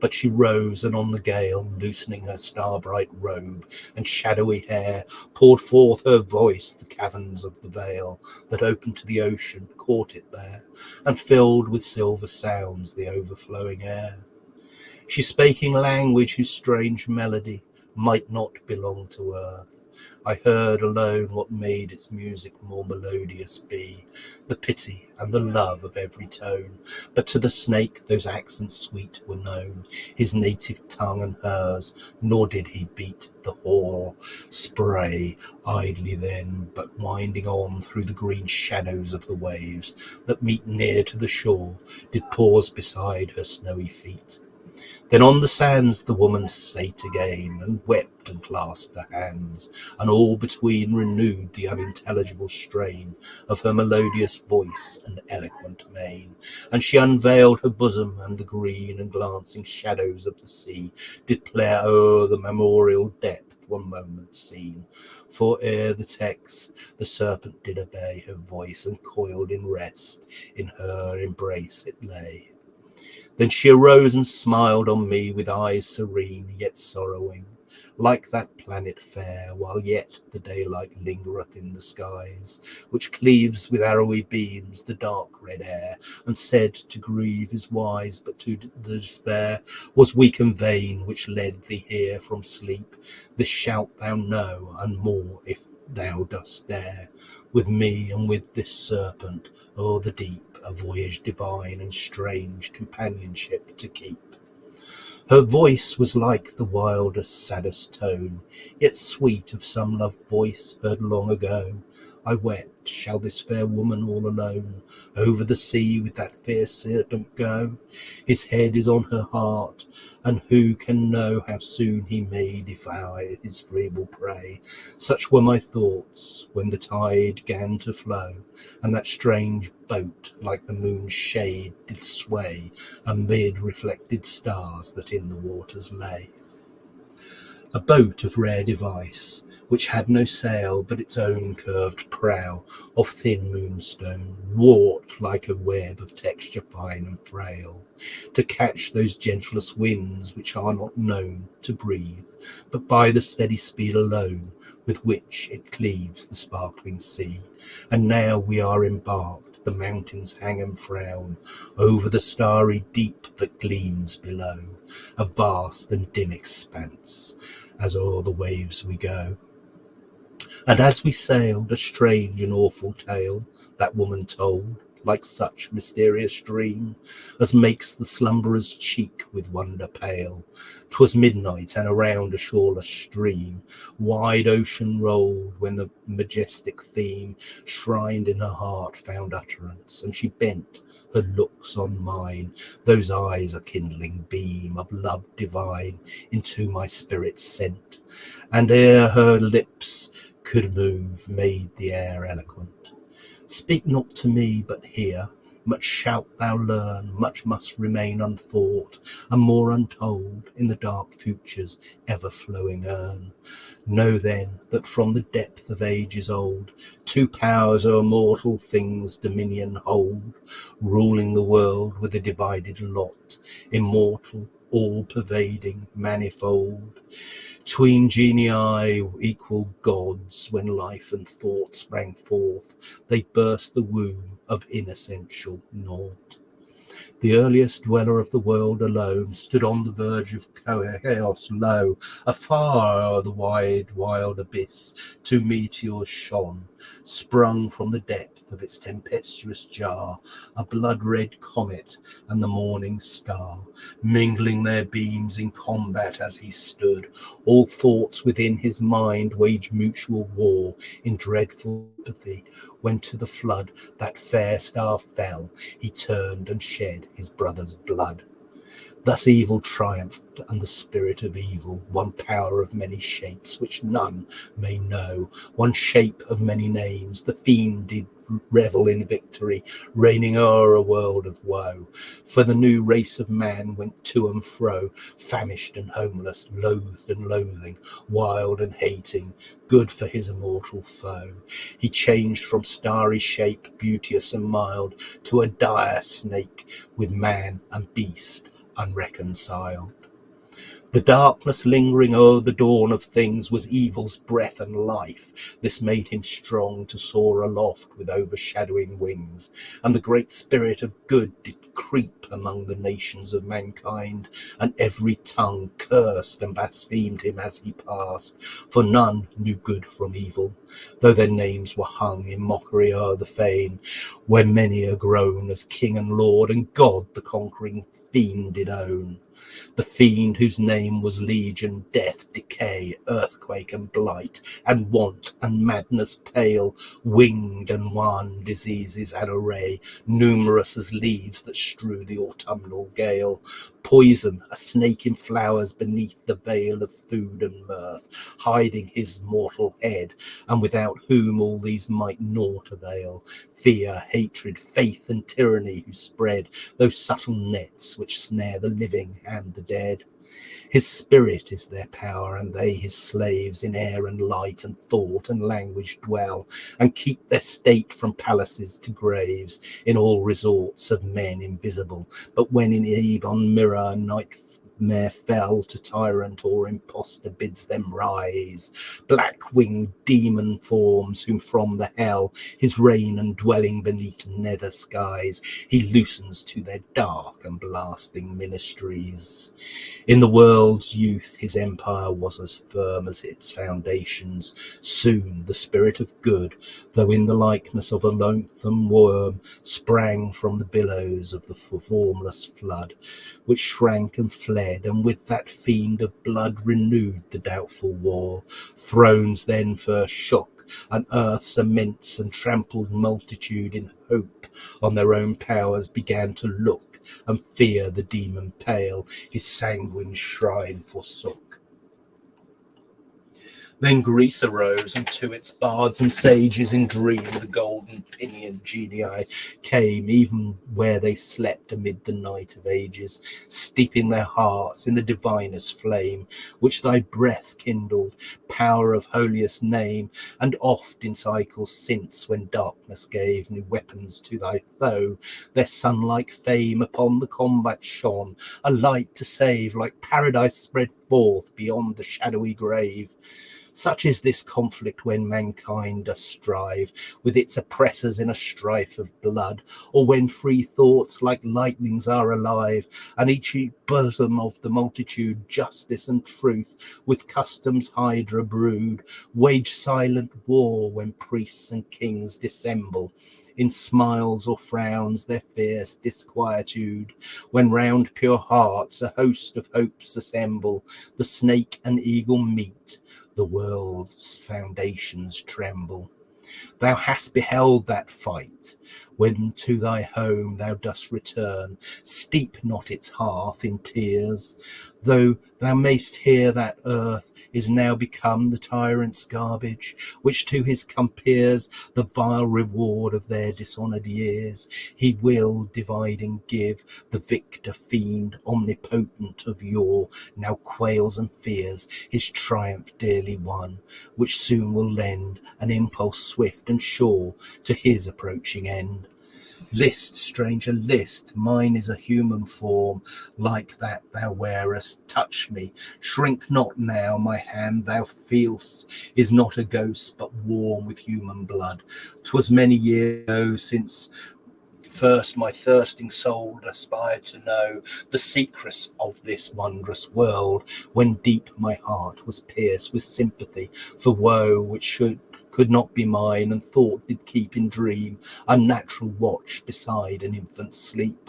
A: but she rose and on the gale, loosening her star-bright robe and shadowy hair, poured forth her voice. The caverns of the vale that opened to the ocean caught it there, and filled with silver sounds the overflowing air. She spake in language whose strange melody might not belong to earth. I heard alone what made its music more melodious be, the pity and the love of every tone. But to the snake those accents sweet were known, his native tongue and hers, nor did he beat the hoar spray idly then, but winding on through the green shadows of the waves that meet near to the shore, did pause beside her snowy feet. Then on the sands the woman sate again, and wept and clasped her hands, and all between renewed the unintelligible strain of her melodious voice and eloquent mien. And she unveiled her bosom, and the green and glancing shadows of the sea did play o'er the memorial depth one moment seen. For ere the text, the serpent did obey her voice, and coiled in rest in her embrace it lay. Then she arose and smiled on me with eyes serene, yet sorrowing, like that planet fair, while yet the daylight lingereth in the skies, which cleaves with arrowy beams the dark red air, and said to grieve is wise, but to the despair was weak and vain, which led thee here from sleep. This shalt thou know, and more if thou dost dare, with me and with this serpent o'er the deep a voyage divine and strange companionship to keep. Her voice was like the wildest, saddest tone, yet sweet of some loved voice heard long ago. I wept, shall this fair woman all alone over the sea with that fierce serpent go? His head is on her heart, and who can know how soon he may devour his feeble prey? Such were my thoughts when the tide gan to flow, and that strange boat, like the moon's shade, did sway amid reflected stars that in the waters lay. A boat of rare device, which had no sail but its own curved prow of thin moonstone, wrought like a web of texture fine and frail, to catch those gentlest winds which are not known to breathe, but by the steady speed alone with which it cleaves the sparkling sea. And now we are embarked, the mountains hang and frown over the starry deep that gleams below, a vast and dim expanse, as o'er the waves we go. And as we sailed, a strange and awful tale that woman told, like such mysterious dream as makes the slumberer's cheek with wonder pale. 'Twas midnight, and around a shoreless stream wide ocean rolled, when the majestic theme shrined in her heart found utterance, and she bent her looks on mine. Those eyes a kindling beam of love divine into my spirit sent, and ere her lips could move, made the air eloquent. Speak not to me, but hear. Much shalt thou learn, much must remain unthought, and more untold in the dark future's ever flowing urn. Know then that from the depth of ages old, two powers o'er mortal things dominion hold, ruling the world with a divided lot, immortal, all pervading, manifold. Tween genii equal gods, when life and thought sprang forth, they burst the womb of inessential naught. The earliest dweller of the world alone stood on the verge of chaos low. Afar o'er the wide, wild abyss two meteors shone, sprung from the depth of its tempestuous jar, a blood-red comet and the morning star, mingling their beams in combat as he stood. All thoughts within his mind waged mutual war in dreadful apathy, when to the flood that fair star fell, he turned and shed his brother's blood. Thus evil triumphed, and the spirit of evil, one power of many shapes, which none may know, one shape of many names, the fiend did revel in victory, reigning o'er a world of woe. For the new race of man went to and fro, famished and homeless, loathed and loathing, wild and hating, good for his immortal foe. He changed from starry shape, beauteous and mild, to a dire snake, with man and beast unreconciled. The darkness lingering o'er the dawn of things was evil's breath and life. This made him strong to soar aloft with overshadowing wings, and the great spirit of good did creep among the nations of mankind, and every tongue cursed and blasphemed him as he passed, for none knew good from evil, though their names were hung in mockery o'er the fane, where many a groan as king and lord, and God the conquering fiend did own the fiend whose name was legion, death, decay, earthquake and blight, and want and madness pale, winged and wan diseases an array, numerous as leaves that strew the autumnal gale, poison, a snake in flowers beneath the veil of food and mirth, hiding his mortal head, and without whom all these might naught avail. Fear, hatred, faith, and tyranny who spread those subtle nets which snare the living and the dead. His spirit is their power, and they his slaves in air and light and thought and language dwell, and keep their state from palaces to graves, in all resorts of men invisible. But when in eve on mirror night Mere fell to tyrant or impostor bids them rise. Black winged demon forms, whom from the hell his reign and dwelling beneath nether skies he loosens to their dark and blasting ministries. In the world's youth his empire was as firm as its foundations. Soon the spirit of good, though in the likeness of a loathsome worm, sprang from the billows of the formless flood, which shrank and fled, and with that fiend of blood renewed the doubtful war. Thrones then first shook, and earth's immense and trampled multitude in hope on their own powers began to look, and fear the demon pale his sanguine shrine forsook. Then Greece arose, and to its bards and sages in dream the golden pinioned genii came, even where they slept amid the night of ages, steeping their hearts in the divinest flame, which thy breath kindled, power of holiest name, and oft in cycles since, when darkness gave new weapons to thy foe, their sun-like fame upon the combat shone, a light to save, like paradise spread forth beyond the shadowy grave. Such is this conflict when mankind does strive with its oppressors in a strife of blood, or when free thoughts like lightnings are alive, and each bosom of the multitude justice and truth with customs hydra brood, wage silent war when priests and kings dissemble in smiles or frowns their fierce disquietude, when round pure hearts a host of hopes assemble, the snake and eagle meet, the world's foundations tremble. Thou hast beheld that fight, when to thy home thou dost return, steep not its hearth in tears, though thou mayst hear that earth is now become the tyrant's garbage, which to his compeers the vile reward of their dishonoured years he will dividing give, the victor fiend omnipotent of yore now quails and fears his triumph dearly won, which soon will lend an impulse swift and sure to his approaching end. List, stranger, list, mine is a human form, like that thou wearest. Touch me, shrink not now, my hand thou feel'st is not a ghost, but warm with human blood. 'Twas many years ago since first my thirsting soul aspired to know the secrets of this wondrous world, when deep my heart was pierced with sympathy for woe which should could not be mine, and thought did keep in dream unnatural watch beside an infant's sleep.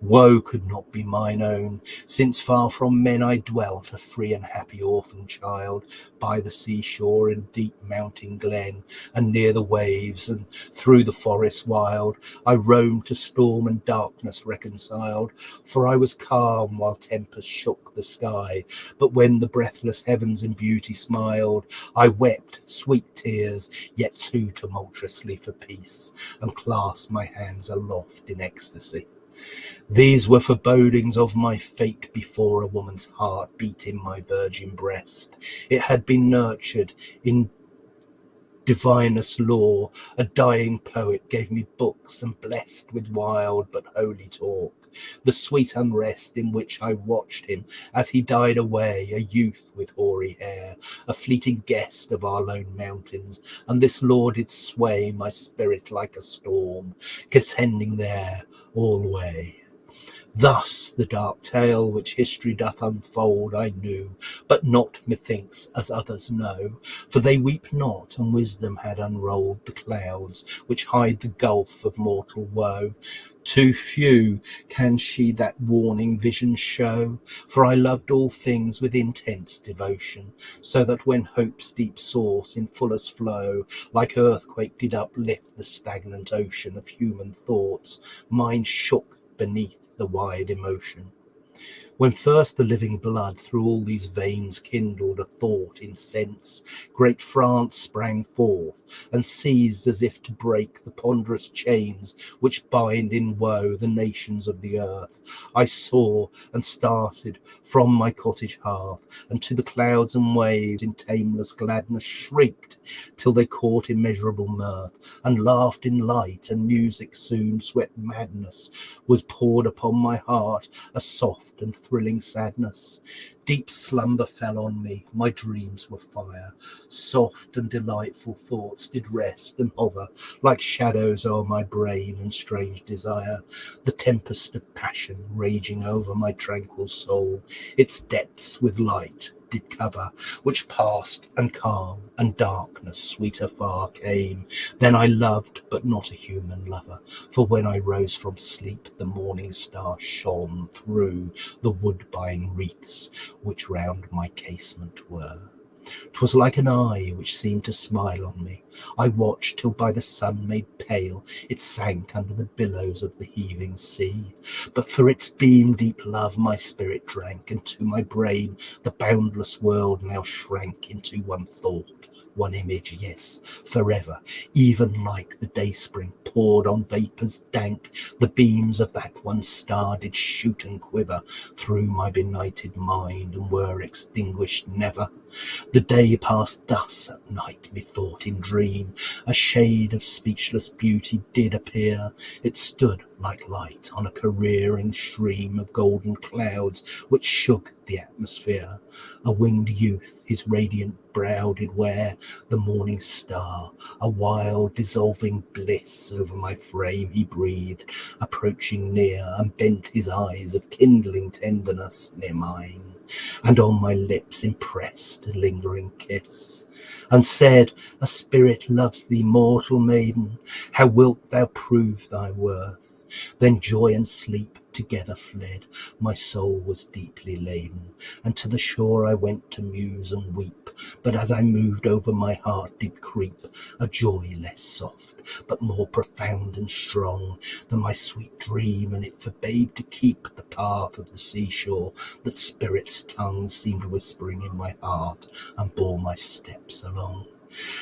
A: Woe could not be mine own, since far from men I dwelt, a free and happy orphan child, by the seashore in deep mountain glen, and near the waves, and through the forest wild, I roamed to storm and darkness reconciled, for I was calm while tempest shook the sky, but when the breathless heavens in beauty smiled, I wept sweet tears, yet too tumultuously for peace, and clasped my hands aloft in ecstasy. These were forebodings of my fate before a woman's heart beat in my virgin breast. It had been nurtured in divinest lore. A dying poet gave me books and blessed with wild but holy talk. the sweet unrest in which I watched him as he died away, a youth with hoary hair, a fleeting guest of our lone mountains, and this law did sway my spirit like a storm, contending there alway. Thus the dark tale which history doth unfold I knew, but not, methinks, as others know, for they weep not, and wisdom had unrolled the clouds which hide the gulf of mortal woe. Too few can she that warning vision show, for I loved all things with intense devotion, so that when hope's deep source in fullest flow, like earthquake did uplift the stagnant ocean of human thoughts, mine shook beneath the wide emotion. When first the living blood through all these veins kindled a thought in sense, great France sprang forth and seized as if to break the ponderous chains which bind in woe the nations of the earth. I saw and started from my cottage hearth, and to the clouds and waves in tameless gladness shrieked till they caught immeasurable mirth, and laughed in light, and music soon swept madness was poured upon my heart, a soft and thrilling sadness. Deep slumber fell on me, my dreams were fire. Soft and delightful thoughts did rest and hover like shadows o'er my brain and strange desire. The tempest of passion raging over my tranquil soul, its depths with light did cover, which passed, and calm and darkness sweeter far came. Then I loved, but not a human lover, for when I rose from sleep, the morning star shone through the woodbine wreaths which round my casement were. 'Twas like an eye which seemed to smile on me. I watched till by the sun made pale it sank under the billows of the heaving sea. But for its beam deep love my spirit drank, and to my brain the boundless world now shrank into one thought one image, yes, forever, even like the dayspring poured on vapours dank, the beams of that one star did shoot and quiver through my benighted mind and were extinguished never. The day passed thus at night, methought in dream, a shade of speechless beauty did appear, it stood like light on a careering stream of golden clouds which shook the atmosphere. A winged youth his radiant brow did wear, the morning star, a wild dissolving bliss over my frame he breathed, approaching near and bent his eyes of kindling tenderness near mine and on my lips impressed a lingering kiss, and said, A spirit loves thee, mortal maiden, how wilt thou prove thy worth? Then joy and sleep together fled, my soul was deeply laden, and to the shore I went to muse and weep. But as I moved over my heart did creep a joy less soft, but more profound and strong than my sweet dream, and it forbade to keep the path of the seashore that spirit's tongue seemed whispering in my heart and bore my steps along.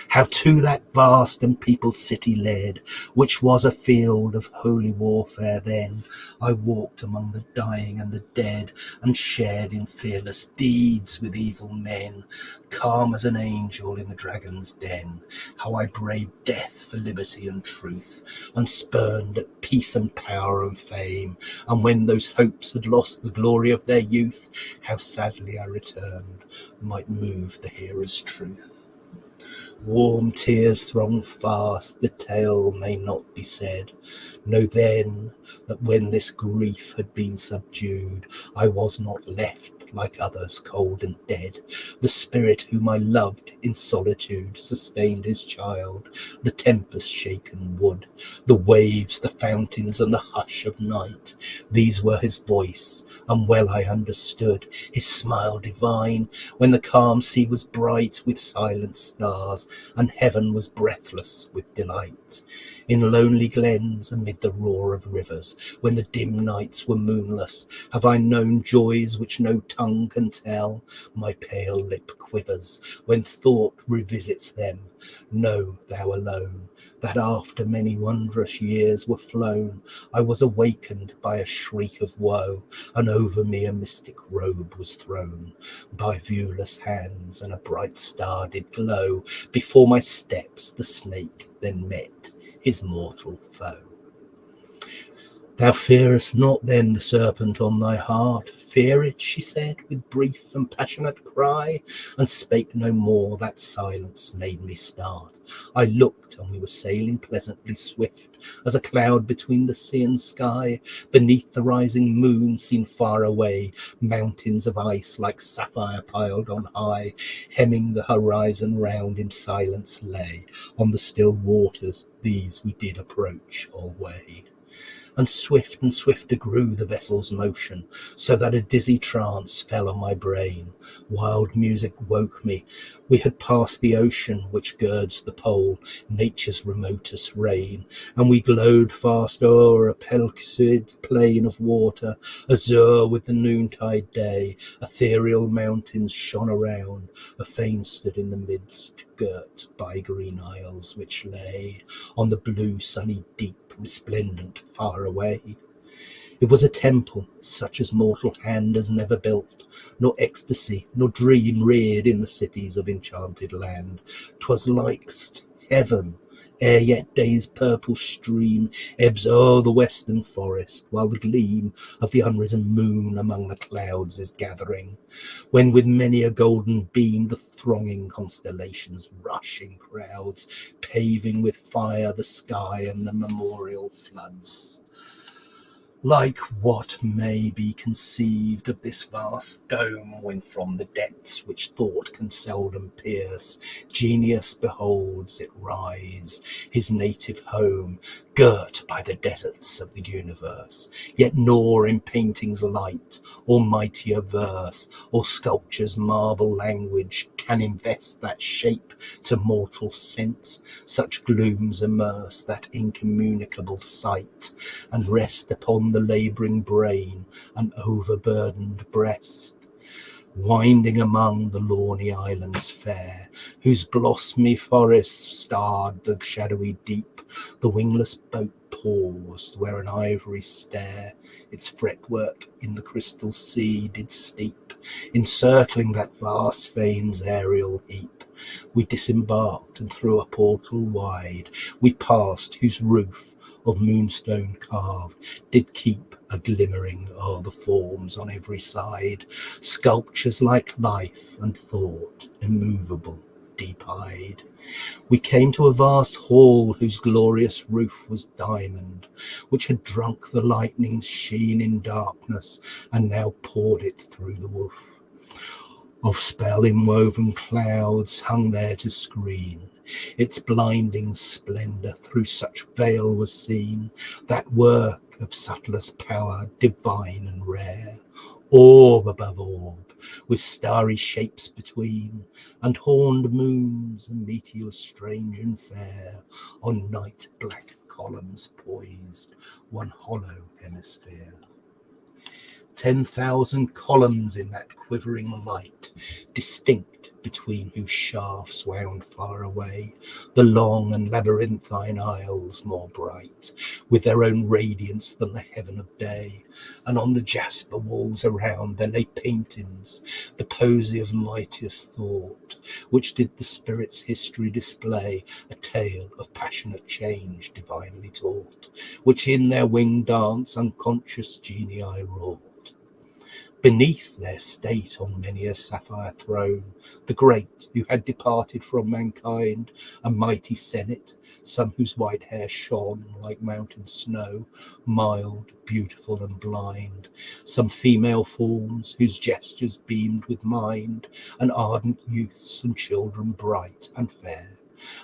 A: How to that vast and peopled city led, which was a field of holy warfare then, I walked among the dying and the dead, and shared in fearless deeds with evil men, calm as an angel in the dragon's den. How I braved death for liberty and truth, and spurned at peace and power and fame, and when those hopes had lost the glory of their youth, how sadly I returned, might move the hearer's truth. Warm tears throng fast, the tale may not be said. Know then that when this grief had been subdued, I was not left like others cold and dead. The spirit whom I loved in solitude sustained his child, the tempest shaken wood, the waves, the fountains, and the hush of night. These were his voice, and well I understood his smile divine when the calm sea was bright with silent stars, and heaven was breathless with delight in lonely glens amid the roar of rivers, when the dim nights were moonless, have I known joys which no tongue can tell. My pale lip quivers when thought revisits them. Know thou alone that after many wondrous years were flown, I was awakened by a shriek of woe, and over me a mystic robe was thrown by viewless hands, and a bright star did glow. Before my steps the snake then met his mortal foe. Thou fearest not then the serpent on thy heart. Fear it, she said, with brief and passionate cry, and spake no more. That silence made me start. I looked, and we were sailing pleasantly swift as a cloud between the sea and sky. Beneath the rising moon, seen far away, mountains of ice like sapphire piled on high, hemming the horizon round in silence lay. On the still waters, these we did approach alway and swift and swifter grew the vessel's motion, so that a dizzy trance fell on my brain. Wild music woke me. We had passed the ocean which girds the pole, nature's remotest reign, and we glowed fast o'er a pellucid plain of water, azure with the noontide day. Ethereal mountains shone around, a fane stood in the midst, girt by green isles which lay on the blue sunny deep resplendent far away. It was a temple such as mortal hand has never built, nor ecstasy nor dream reared in the cities of enchanted land. 'Twas likest heaven ere yet day's purple stream ebbs o'er the western forest, while the gleam of the unrisen moon among the clouds is gathering, when with many a golden beam the thronging constellations rush in crowds, paving with fire the sky and the memorial floods like what may be conceived of this vast dome when from the depths which thought can seldom pierce genius beholds it rise his native home girt by the deserts of the universe, yet nor in painting's light, or mightier verse, or sculpture's marble language can invest that shape to mortal sense, such glooms immerse that incommunicable sight, and rest upon the labouring brain and overburdened breast winding among the lawny islands fair, whose blossomy forests starred the shadowy deep the wingless boat paused where an ivory stair its fretwork in the crystal sea did steep, encircling that vast fane's aerial heap. We disembarked, and through a portal wide we passed, whose roof of moonstone carved did keep a glimmering o'er the forms on every side, sculptures like life and thought, immovable, deep-eyed. We came to a vast hall whose glorious roof was diamond, which had drunk the lightning's sheen in darkness and now poured it through the woof. Of spell inwoven clouds hung there to screen its blinding splendour through such veil was seen, that work of subtlest power, divine and rare, orb above orb, with starry shapes between, and horned moons and meteors strange and fair, on night black columns poised, one hollow hemisphere. Ten thousand columns in that quivering light, distinct between whose shafts wound far away the long and labyrinthine aisles more bright with their own radiance than the heaven of day. And on the jasper walls around there lay paintings the posy of mightiest thought which did the spirit's history display a tale of passionate change divinely taught which in their winged dance unconscious genii wrought beneath their state on many a sapphire throne, the great who had departed from mankind, a mighty senate, some whose white hair shone like mountain snow, mild, beautiful, and blind, some female forms whose gestures beamed with mind, and ardent youths and children bright and fair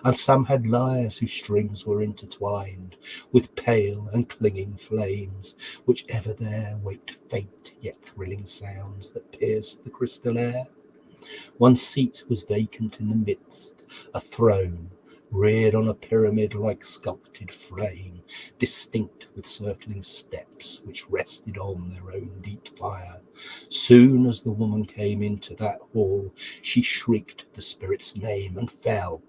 A: and some had lyres whose strings were intertwined with pale and clinging flames, which ever there waked faint yet thrilling sounds that pierced the crystal air. One seat was vacant in the midst, a throne reared on a pyramid like sculpted flame, distinct with circling steps which rested on their own deep fire. Soon as the woman came into that hall, she shrieked the spirit's name and fell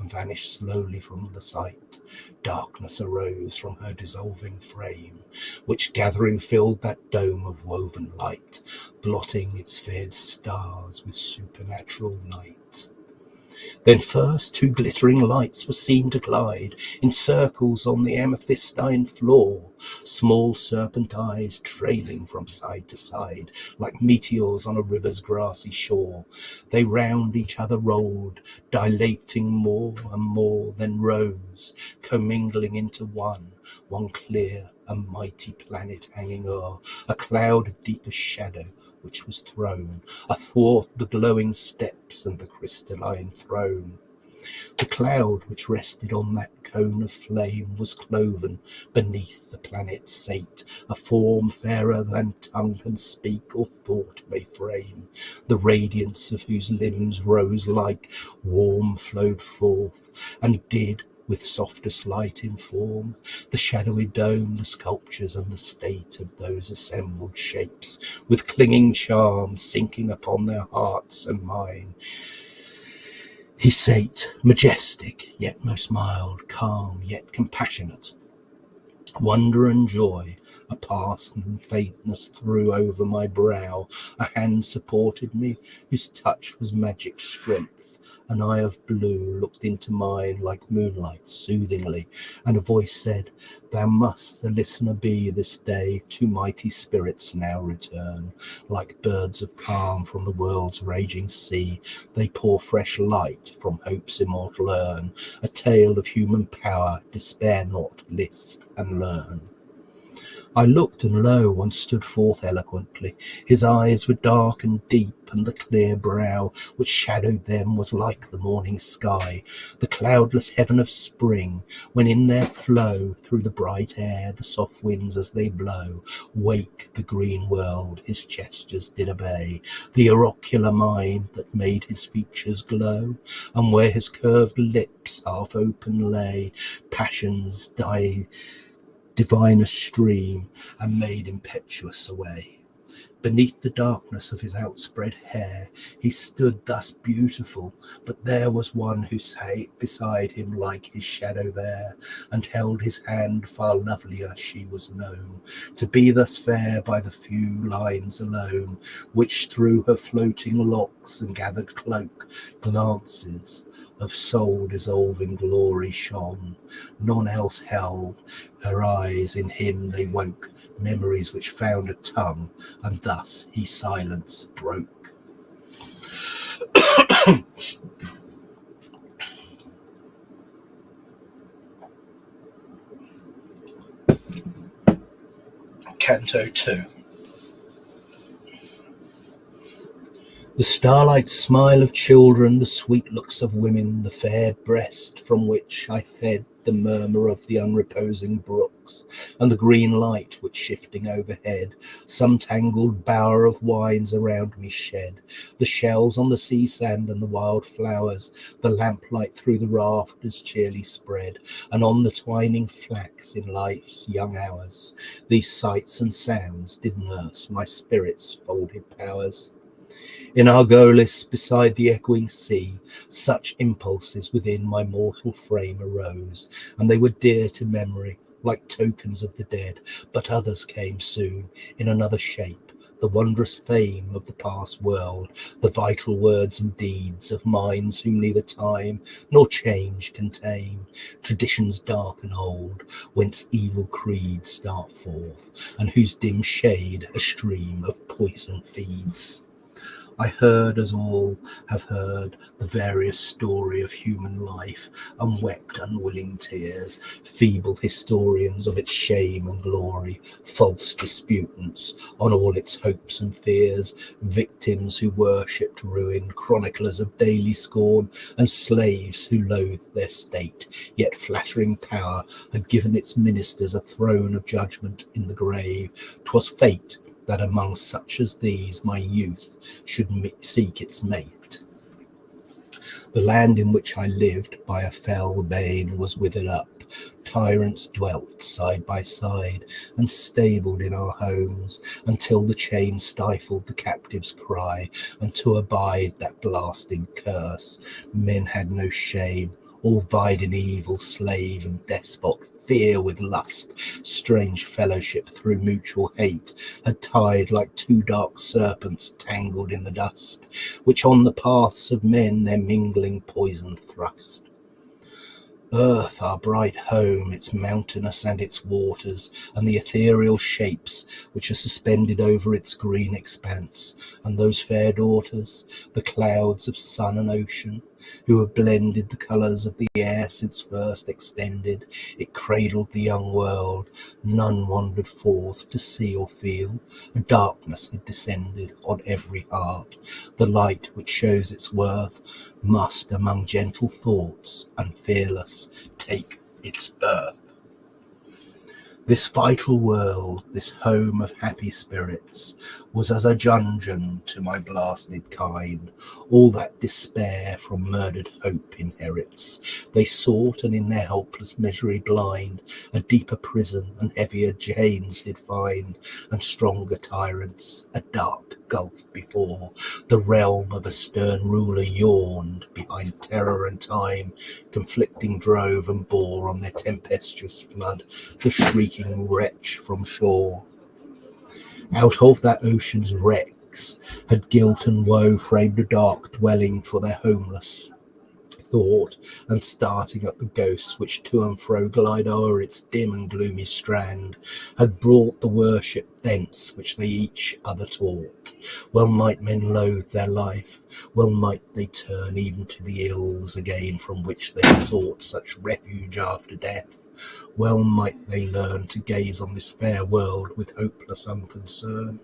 A: and vanished slowly from the sight. Darkness arose from her dissolving frame, which gathering filled that dome of woven light, blotting its feared stars with supernatural night. Then first two glittering lights were seen to glide in circles on the amethystine floor, small serpent eyes trailing from side to side like meteors on a river's grassy shore. They round each other rolled, dilating more and more, then rose, commingling into one, one clear and mighty planet hanging o'er, a cloud of deepest shadow which was thrown athwart the glowing steps and the crystalline throne. The cloud which rested on that cone of flame was cloven beneath the planet's sate, a form fairer than tongue can speak or thought may frame, the radiance of whose limbs rose like warm flowed forth, and did with softest light inform the shadowy dome, the sculptures, and the state of those assembled shapes, with clinging charm sinking upon their hearts and mine. He sate, majestic, yet most mild, calm, yet compassionate. Wonder and joy a past and faintness threw over my brow. A hand supported me, whose touch was magic strength. An eye of blue looked into mine like moonlight soothingly, and a voice said, Thou must the listener be this day. Two mighty spirits now return. Like birds of calm from the world's raging sea, they pour fresh light from hope's immortal urn. A tale of human power, despair not, list and learn. I looked, and lo, one stood forth eloquently. His eyes were dark and deep, and the clear brow which shadowed them was like the morning sky, the cloudless heaven of spring, when in their flow through the bright air the soft winds as they blow wake the green world his gestures did obey, the oracular mind that made his features glow, and where his curved lips half open lay, passions die diviner stream and made impetuous away. Beneath the darkness of his outspread hair, he stood thus beautiful, but there was one who sate beside him like his shadow there, and held his hand far lovelier she was known, to be thus fair by the few lines alone, which through her floating locks and gathered cloak glances of soul dissolving glory shone. None else held her eyes, in him they woke memories which found a tongue, and thus he silence broke. (coughs) Canto 2 The starlight smile of children, the sweet looks of women, the fair breast from which I fed the murmur of the unreposing brooks, and the green light which shifting overhead some tangled bower of wines around me shed, the shells on the sea sand and the wild flowers, the lamplight through the rafters cheerly spread, and on the twining flax in life's young hours, these sights and sounds did nurse my spirit's folded powers. In Argolis, beside the echoing sea, such impulses within my mortal frame arose, and they were dear to memory, like tokens of the dead. But others came soon, in another shape, the wondrous fame of the past world, the vital words and deeds of minds whom neither time nor change can tame, traditions dark and old, whence evil creeds start forth, and whose dim shade a stream of poison feeds. I heard, as all have heard, the various story of human life, and wept unwilling tears, feeble historians of its shame and glory, false disputants on all its hopes and fears, victims who worshipped ruin, chroniclers of daily scorn, and slaves who loathed their state, yet flattering power had given its ministers a throne of judgment in the grave. 'Twas fate that among such as these my youth should seek its mate. The land in which I lived by a fell bane was withered up. Tyrants dwelt side by side and stabled in our homes until the chain stifled the captive's cry, and to abide that blasting curse, men had no shame, all vied in evil, slave and despot fear with lust, strange fellowship through mutual hate, had tied like two dark serpents tangled in the dust, which on the paths of men their mingling poison thrust. Earth, our bright home, its mountainous and its waters, and the ethereal shapes which are suspended over its green expanse, and those fair daughters, the clouds of sun and ocean, who have blended the colours of the air since first extended, it cradled the young world. None wandered forth to see or feel. A darkness had descended on every heart. The light which shows its worth must, among gentle thoughts and fearless, take its birth. This vital world, this home of happy spirits, was as a dungeon to my blasted kind. All that despair from murdered hope inherits. They sought, and in their helpless misery blind, a deeper prison and heavier chains did find, and stronger tyrants, a dark gulf before. The realm of a stern ruler yawned behind terror and time, conflicting drove and bore on their tempestuous flood the shrieking wretch from shore. Out of that ocean's wrecks had guilt and woe framed a dark dwelling for their homeless thought, and starting up the ghosts which to and fro glide o'er its dim and gloomy strand, had brought the worship thence which they each other taught. Well might men loathe their life, well might they turn even to the ills again from which they sought such refuge after death. Well might they learn to gaze on this fair world with hopeless unconcern.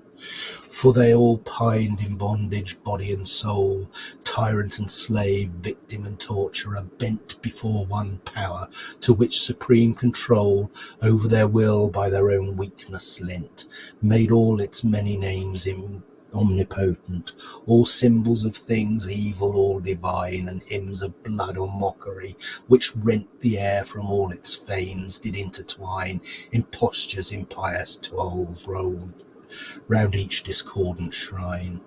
A: For they all pined in bondage, body and soul, tyrant and slave, victim and torturer, bent before one power, to which supreme control over their will by their own weakness lent, made all its many names in omnipotent, all symbols of things evil, all divine, and hymns of blood or mockery, which rent the air from all its fanes, did intertwine in postures impious tolls rolled round each discordant shrine.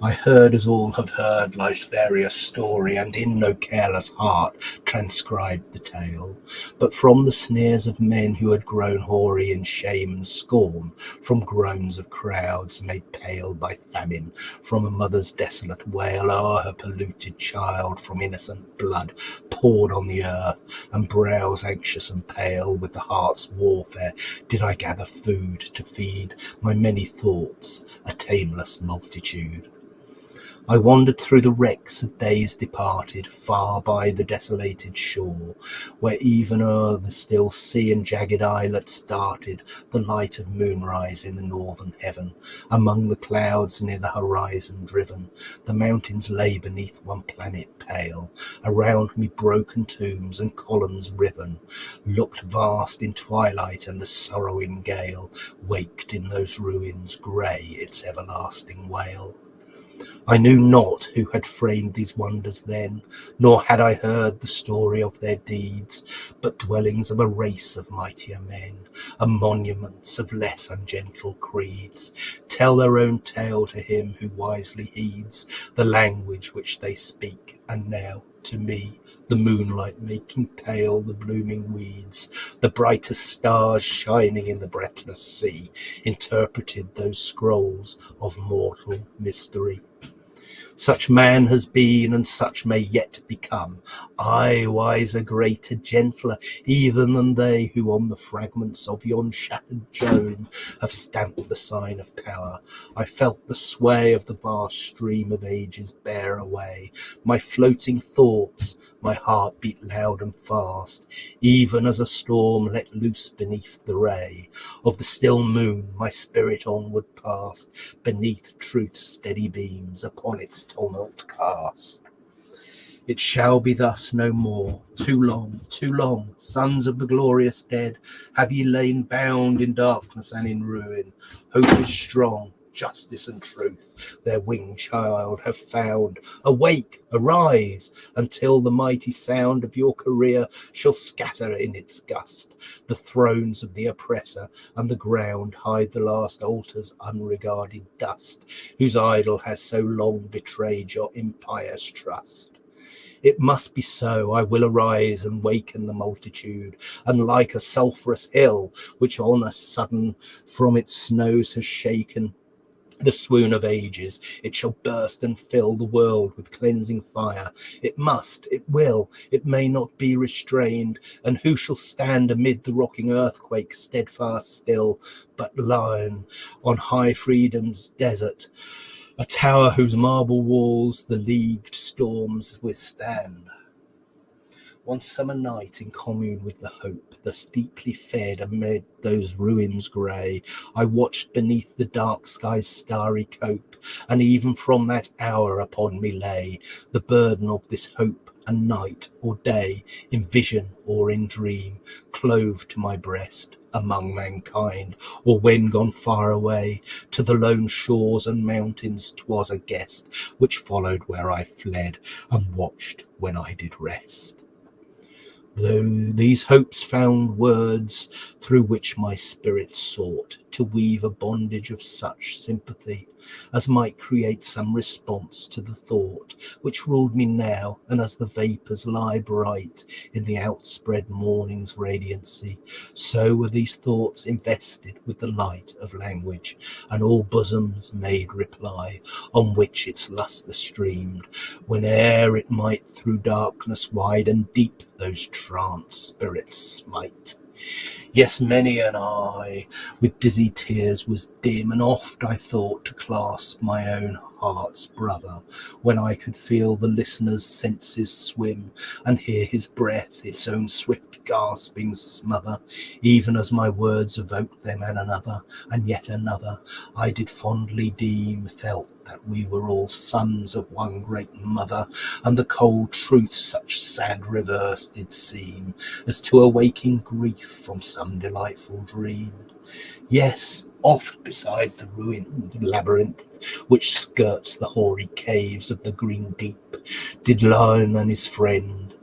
A: I heard as all have heard life's various story, and in no careless heart transcribed the tale, but from the sneers of men who had grown hoary in shame and scorn, from groans of crowds made pale by famine, from a mother's desolate wail o'er her polluted child, from innocent blood poured on the earth, and brows anxious and pale with the heart's warfare, did I gather food to feed my many thoughts, a tameless multitude. I wandered through the wrecks of days departed, far by the desolated shore, where even o'er the still sea and jagged islets darted the light of moonrise in the northern heaven. Among the clouds near the horizon driven, the mountains lay beneath one planet pale. Around me broken tombs and columns riven looked vast in twilight, and the sorrowing gale waked in those ruins grey its everlasting wail. I knew not who had framed these wonders then, nor had I heard the story of their deeds, but dwellings of a race of mightier men, and monuments of less ungentle creeds, tell their own tale to him who wisely heeds the language which they speak, and now to me, the moonlight making pale the blooming weeds, the brightest stars shining in the breathless sea, interpreted those scrolls of mortal mystery. Such man has been, and such may yet become. I, wiser, greater, gentler, even than they who on the fragments of yon shattered Joan have stamped the sign of power. I felt the sway of the vast stream of ages bear away my floating thoughts, my heart beat loud and fast, even as a storm let loose beneath the ray of the still moon. My spirit onward passed, beneath truth's steady beams, upon its tumult cast. It shall be thus no more. Too long, too long, sons of the glorious dead, have ye lain bound in darkness and in ruin. Hope is strong, justice and truth their winged child have found. Awake, arise, until the mighty sound of your career shall scatter in its gust the thrones of the oppressor, and the ground hide the last altar's unregarded dust, whose idol has so long betrayed your impious trust. It must be so. I will arise and waken the multitude, and like a sulphurous hill, which on a sudden from its snows has shaken, the swoon of ages. It shall burst and fill the world with cleansing fire. It must, it will, it may not be restrained. And who shall stand amid the rocking earthquake, steadfast still, but Laon on high freedom's desert, a tower whose marble walls the leagued storms withstand? One summer night, in commune with the hope, thus deeply fed amid those ruins grey, I watched beneath the dark sky's starry cope, and even from that hour upon me lay the burden of this hope, and night or day, in vision or in dream, clove to my breast among mankind, or when gone far away to the lone shores and mountains, 'twas a guest which followed where I fled, and watched when I did rest. Though these hopes found words through which my spirit sought to weave a bondage of such sympathy as might create some response to the thought which ruled me now, and as the vapours lie bright in the outspread morning's radiancy, so were these thoughts invested with the light of language, and all bosoms made reply, on which its lustre streamed, whene'er it might through darkness wide and deep those trance spirits smite. Yes, many an eye with dizzy tears was dim, and oft I thought to clasp my own heart's brother, when I could feel the listener's senses swim, and hear his breath its own swift gasping smother, even as my words evoked them and another, and yet another, I did fondly deem, felt that we were all sons of one great mother, and the cold truth such sad reverse did seem, as to awaking grief from some delightful dream. Yes, oft beside the ruined labyrinth which skirts the hoary caves of the green deep, did Laon and his friend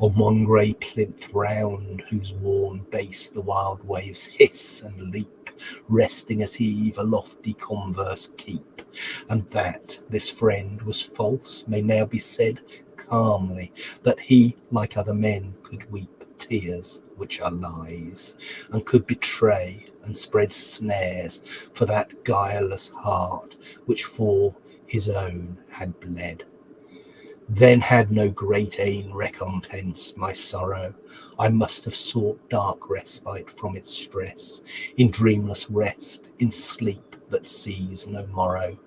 A: on one grey plinth round whose worn base the wild waves hiss and leap, resting at eve a lofty converse keep. And that this friend was false may now be said calmly, that he, like other men, could weep tears which are lies, and could betray and spread snares for that guileless heart which for his own had bled. Then had no great aim recompense my sorrow. I must have sought dark respite from its stress, in dreamless rest, in sleep that sees no morrow.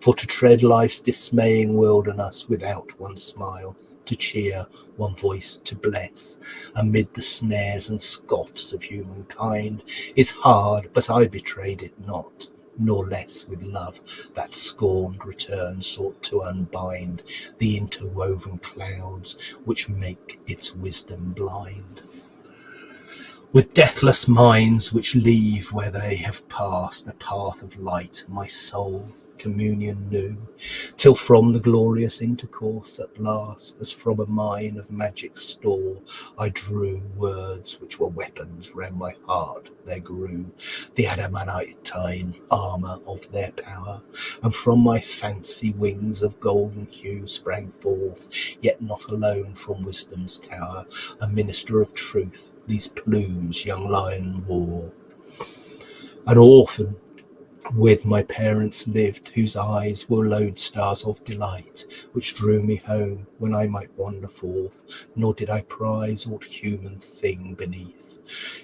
A: For to tread life's dismaying wilderness without one smile, to cheer, one voice to bless, amid the snares and scoffs of humankind, is hard, but I betrayed it not nor less with love that scorned return sought to unbind the interwoven clouds which make its wisdom blind. With deathless minds which leave where they have passed the path of light, my soul communion knew, till from the glorious intercourse at last, as from a mine of magic store, I drew words which were weapons round my heart there grew, the adamantine armour of their power, and from my fancy wings of golden hue sprang forth, yet not alone from wisdom's tower, a minister of truth, these plumes young Laon wore. An orphan with my parents lived, whose eyes were lodestars of delight, which drew me home when I might wander forth, nor did I prize aught human thing beneath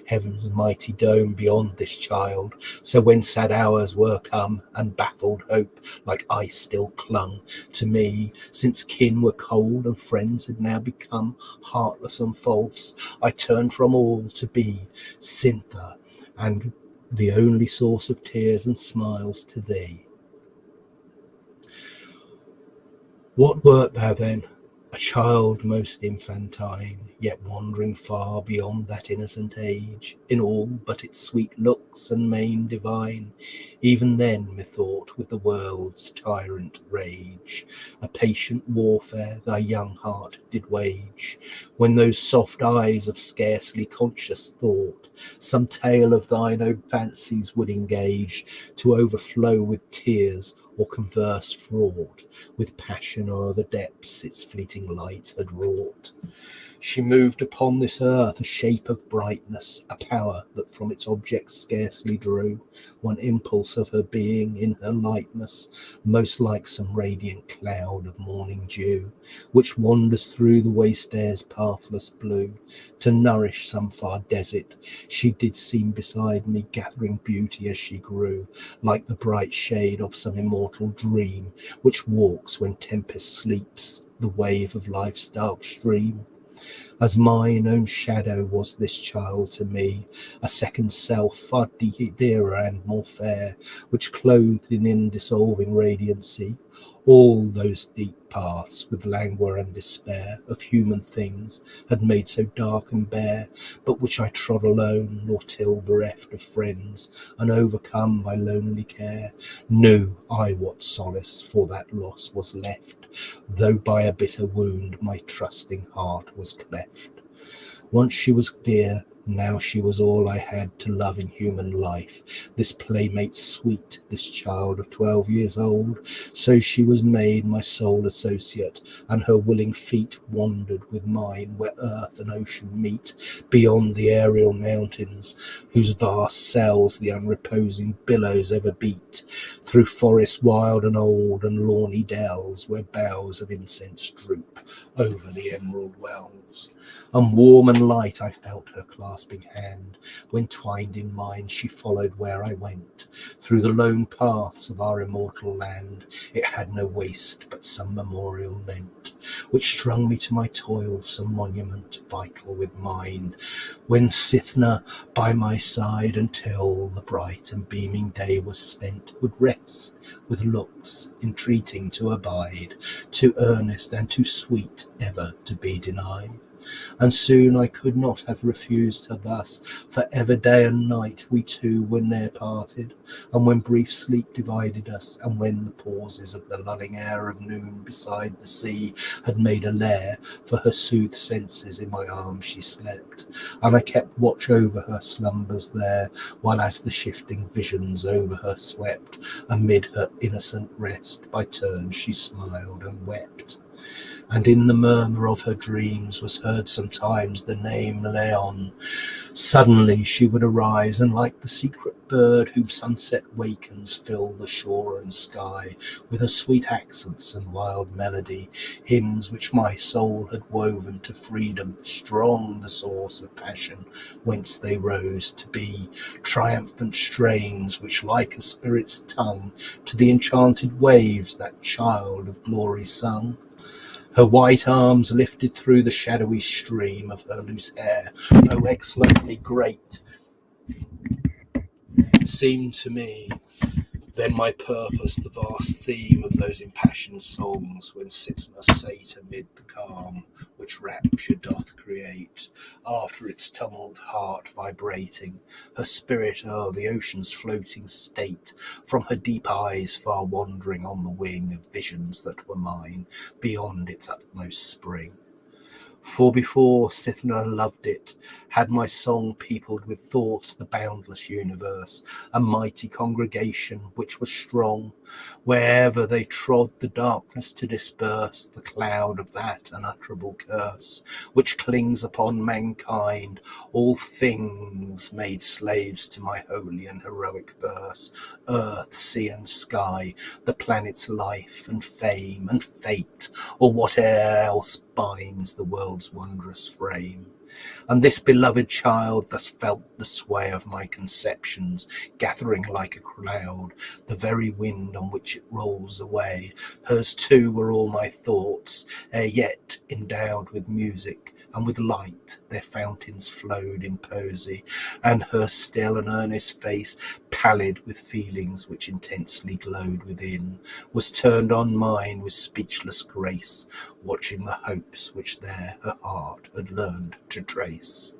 A: heaven's mighty dome beyond this child. So when sad hours were come, and baffled hope like ice still clung to me, since kin were cold and friends had now become heartless and false, I turned from all to be Cythna and the only source of tears and smiles to thee. What wert thou then? A child most infantine, yet wandering far beyond that innocent age, in all but its sweet looks and mien divine. Even then, methought, with the world's tyrant rage, a patient warfare thy young heart did wage, when those soft eyes of scarcely conscious thought some tale of thine own fancies would engage to overflow with tears or converse fraught with passion o'er the depths its fleeting light had wrought. She moved upon this earth a shape of brightness, a power that from its objects scarcely drew one impulse of her being in her lightness, most like some radiant cloud of morning dew, which wanders through the waste air's pathless blue to nourish some far desert. She did seem beside me, gathering beauty as she grew, like the bright shade of some immortal dream, which walks when tempest sleeps the wave of life's dark stream. As mine own shadow was this child to me, a second self far dearer and more fair, which clothed in indissolving radiancy all those deep paths with languor and despair of human things had made so dark and bare, but which I trod alone, nor till bereft of friends, and overcome by lonely care, knew I what solace for that loss was left, though by a bitter wound my trusting heart was cleft. Once she was dear, now she was all I had to love in human life. This playmate sweet, this child of twelve years old. So she was made my sole associate, and her willing feet wandered with mine where earth and ocean meet, beyond the aerial mountains, whose vast cells the unreposing billows ever beat, through forests wild and old and lawny dells, where boughs of incense droop over the emerald wells and warm and light I felt her clasping hand. When twined in mine, she followed where I went, through the lone paths of our immortal land. It had no waste, but some memorial lent, which strung me to my toil, some monument vital with mind. When Cythna by my side until the bright and beaming day was spent, would rest with looks entreating to abide, too earnest and too sweet ever to be denied and soon I could not have refused her thus, for ever day and night we two were ne'er parted, and when brief sleep divided us, and when the pauses of the lulling air of noon beside the sea had made a lair for her soothed senses, in my arms she slept, and I kept watch over her slumbers there, while as the shifting visions over her swept, amid her innocent rest, by turns she smiled and wept and in the murmur of her dreams was heard sometimes the name Laon. Suddenly she would arise, and like the secret bird whom sunset wakens, fill the shore and sky with her sweet accents and wild melody, hymns which my soul had woven to freedom, strong the source of passion, whence they rose to be, triumphant strains which, like a spirit's tongue, to the enchanted waves that child of glory sung her white arms lifted through the shadowy stream of her loose hair, oh excellently great, seemed to me then my purpose, the vast theme of those impassioned songs, when Cythna sate amid the calm which rapture doth create, after its tumult heart vibrating, her spirit o'er the ocean's floating state, from her deep eyes far wandering on the wing of visions that were mine, beyond its utmost spring. For before Cythna loved it, had my song peopled with thoughts the boundless universe, a mighty congregation which was strong, wherever they trod the darkness to disperse the cloud of that unutterable curse which clings upon mankind, all things made slaves to my holy and heroic verse, earth, sea, and sky, the planet's life and fame and fate, or whate'er else binds the world's wondrous frame. And this beloved child thus felt the sway of my conceptions, gathering like a cloud, the very wind on which it rolls away. Hers too were all my thoughts, ere yet endowed with music, and with light their fountains flowed in poesy, and her still and earnest face, pallid with feelings which intensely glowed within, was turned on mine with speechless grace, watching the hopes which there her heart had learned to trace.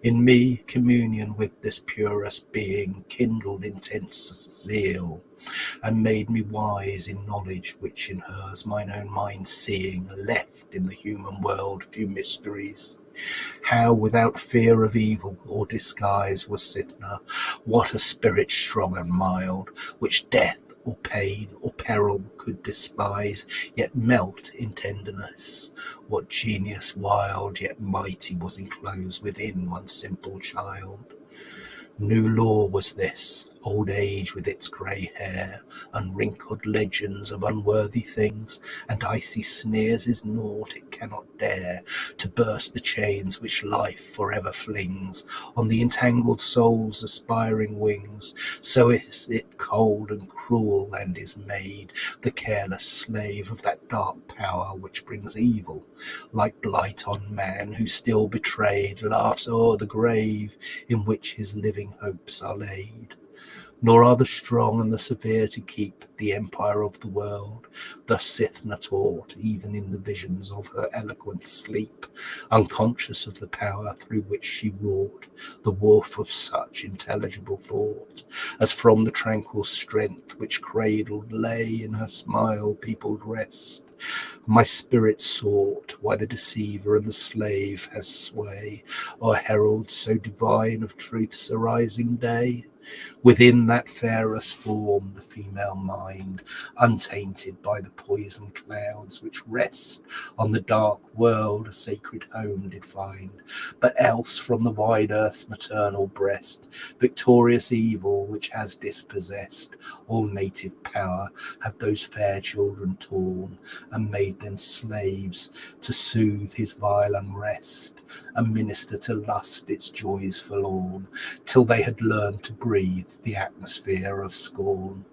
A: In me, communion with this purest being kindled intense zeal, and made me wise in knowledge which in hers mine own mind seeing left in the human world few mysteries how without fear of evil or disguise was Cythna, what a spirit strong and mild, which death or pain or peril could despise, yet melt in tenderness. What genius wild yet mighty was enclosed within one simple child. New law was this, old age with its grey hair, unwrinkled legends of unworthy things, and icy sneers is naught it cannot dare to burst the chains which life forever flings on the entangled soul's aspiring wings. So is it cold and cruel, and is made the careless slave of that dark power which brings evil, like blight on man who still betrayed laughs o'er the grave in which his living hopes are laid nor are the strong and the severe to keep the empire of the world. Thus Cythna taught, even in the visions of her eloquent sleep, unconscious of the power through which she wrought, the warp of such intelligible thought, as from the tranquil strength which cradled lay in her smile peopled rest. My spirit sought why the deceiver and the slave has sway, or herald so divine of truth's arising day. Within that fairest form, the female mind, untainted by the poison clouds which rest on the dark world, a sacred home did find. But else from the wide earth's maternal breast, victorious evil which has dispossessed all native power, had those fair children torn and made them slaves to soothe his vile unrest and minister to lust its joys forlorn, till they had learned to breathe the atmosphere of scorn.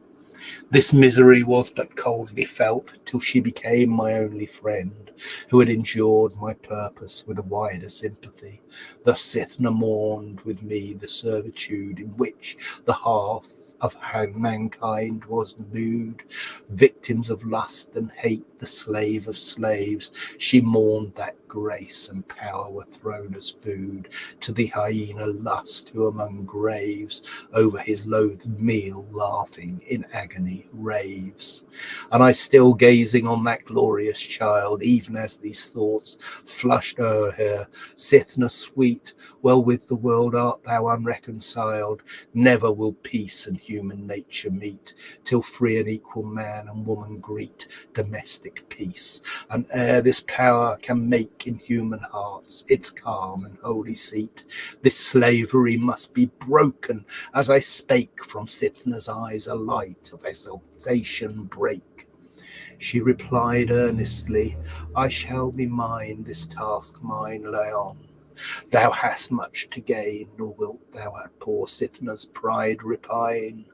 A: This misery was but coldly felt till she became my only friend, who had endured my purpose with a wider sympathy. Thus Cythna mourned with me the servitude in which the half of how mankind was nude, victims of lust and hate, the slave of slaves. She mourned that grace and power were thrown as food to the hyena lust who among graves over his loathed meal laughing in agony raves. And I still gazing on that glorious child, even as these thoughts flushed o'er her, Cythna sweet, well with the world art thou unreconciled, never will peace and human nature meet, till free and equal man and woman greet domestic peace, and ere this power can make in human hearts its calm and holy seat. This slavery must be broken. As I spake from Cythna's eyes, a light of exultation break. She replied earnestly, I shall be mine, this task mine, Laon. Thou hast much to gain, nor wilt thou at poor Cythna's pride repine,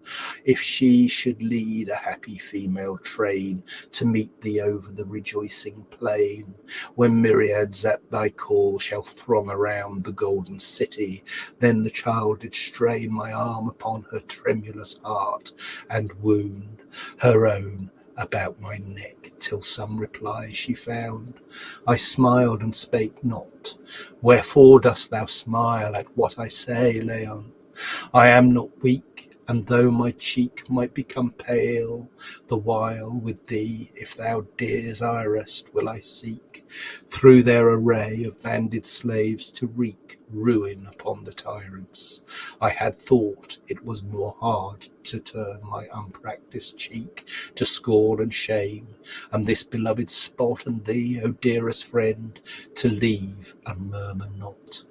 A: if she should lead a happy female train to meet thee over the rejoicing plain, when myriads at thy call shall throng around the golden city. Then the child did strain my arm upon her tremulous heart and wound her own about my neck till some reply she found. I smiled and spake not. Wherefore dost thou smile at what I say, Laon? I am not weak, and though my cheek might become pale, the while with thee, if thou desirest, will I seek through their array of banded slaves to wreak ruin upon the tyrants. I had thought it was more hard to turn my unpractised cheek to scorn and shame, and this beloved spot and thee, O dearest friend, to leave and murmur not.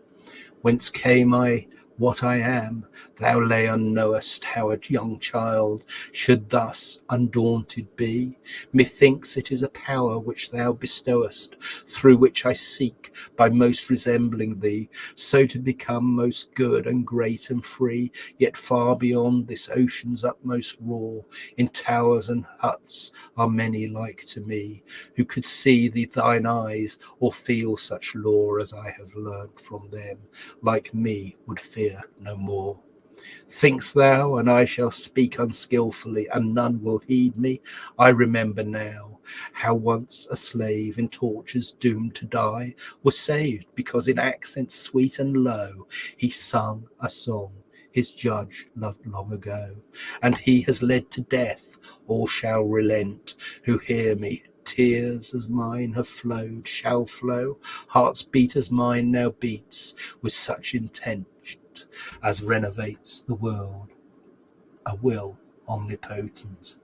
A: Whence came I what I am. Thou, Laon, knowest how a young child should thus undaunted be. Methinks it is a power which thou bestowest, through which I seek, by most resembling thee, so to become most good and great and free, yet far beyond this ocean's utmost roar. In towers and huts are many like to me, who could see thee thine eyes, or feel such lore as I have learnt from them, like me would fear fear no more. Think'st thou, and I shall speak unskilfully, and none will heed me? I remember now how once a slave in tortures doomed to die was saved because in accents sweet and low he sung a song his judge loved long ago. And he has led to death, all shall relent who hear me. Tears as mine have flowed shall flow, hearts beat as mine now beats, with such intent as renovates the world, a will omnipotent.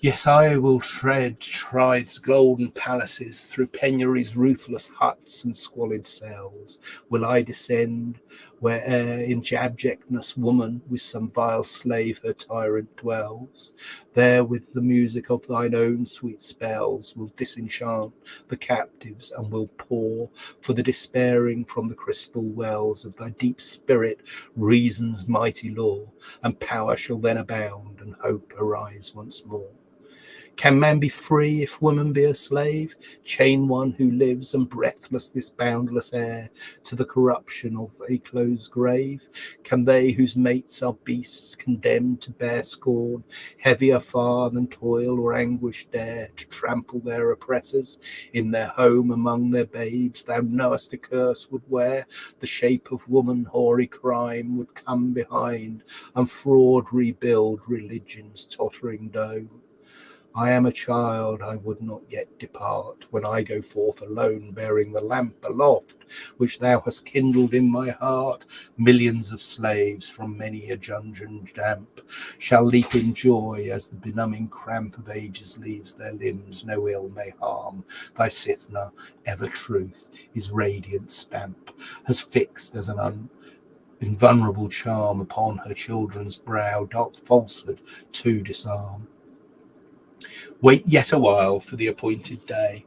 A: Yes, I will tread Tride's golden palaces, through penury's ruthless huts and squalid cells. Will I descend where'er in abjectness woman with some vile slave her tyrant dwells? There with the music of thine own sweet spells will disenchant the captives and will pour for the despairing from the crystal wells of thy deep spirit reason's mighty law, and power shall then abound and hope arise once more. Can man be free if woman be a slave? Chain one who lives and breathless this boundless air to the corruption of a closed grave? Can they whose mates are beasts condemned to bear scorn, heavier far than toil or anguish dare to trample their oppressors in their home among their babes? Thou knowest a curse would wear the shape of woman, hoary crime would come behind, and fraud rebuild religion's tottering dome. I am a child, I would not yet depart, when I go forth alone, bearing the lamp aloft, which thou hast kindled in my heart. Millions of slaves from many a dungeon damp shall leap in joy as the benumbing cramp of ages leaves their limbs. No ill may harm thy Cythna, ever truth, his radiant stamp, has fixed as an un invulnerable charm upon her children's brow, dark falsehood to disarm. Wait yet a while for the appointed day.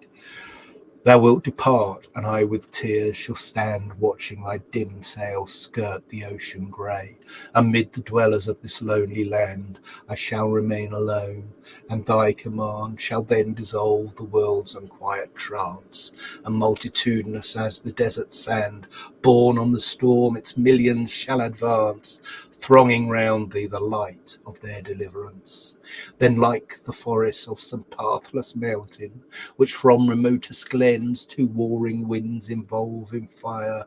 A: Thou wilt depart, and I with tears shall stand watching thy dim sails skirt the ocean grey. Amid the dwellers of this lonely land I shall remain alone, and thy command shall then dissolve the world's unquiet trance, and multitudinous as the desert sand, borne on the storm, its millions shall advance, thronging round thee the light of their deliverance. Then, like the forests of some pathless mountain, which from remotest glens two warring winds involve in fire,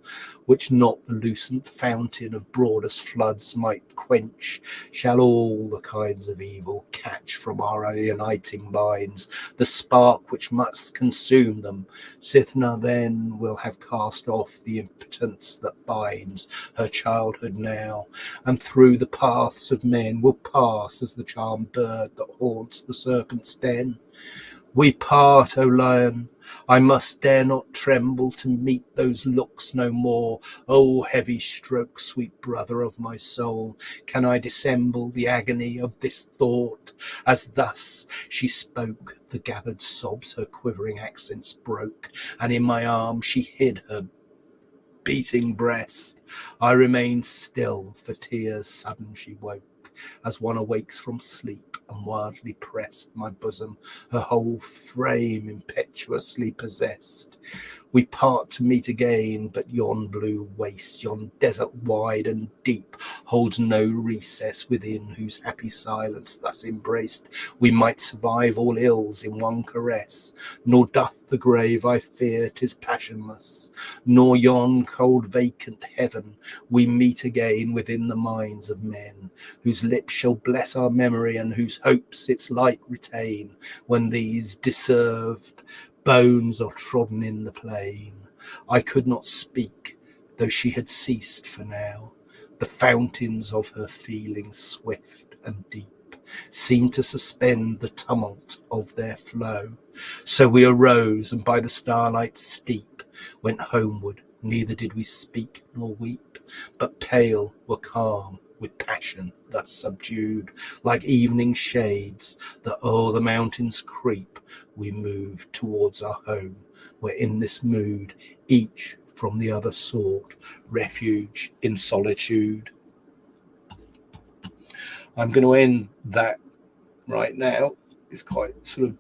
A: which not the lucent fountain of broadest floods might quench, shall all the kinds of evil catch from our uniting minds, the spark which must consume them. Cythna then will have cast off the impotence that binds her childhood now, and through the paths of men will pass as the charmed bird that haunts the serpent's den. We part, O Laon, I must dare not tremble to meet those looks no more. O heavy stroke, sweet brother of my soul, can I dissemble the agony of this thought? As thus she spoke, the gathered sobs her quivering accents broke, and in my arms she hid her beating breast. I remained still, for tears sudden she woke, as one awakes from sleep, and wildly pressed my bosom, her whole frame impetuously possessed. We part to meet again, but yon blue waste, yon desert wide and deep, holds no recess within whose happy silence thus embraced we might survive all ills in one caress. Nor doth the grave, I fear, tis passionless, nor yon cold vacant heaven we meet again within the minds of men, whose lips shall bless our memory and whose hopes its light retain, when these deserved bones are trodden in the plain. I could not speak, though she had ceased for now. The fountains of her feelings, swift and deep, seemed to suspend the tumult of their flow. So we arose, and by the starlight steep went homeward. Neither did we speak nor weep, but pale were calm with passion thus subdued, like evening shades that o'er the mountains creep we move towards our home, where in this mood each from the other sought refuge in solitude. I'm going to end that right now. It's quite sort of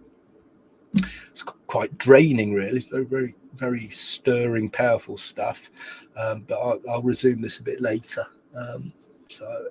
A: it's quite draining, really. It's very, very, very stirring, powerful stuff. Um, but I'll, I'll, resume this a bit later. Um, so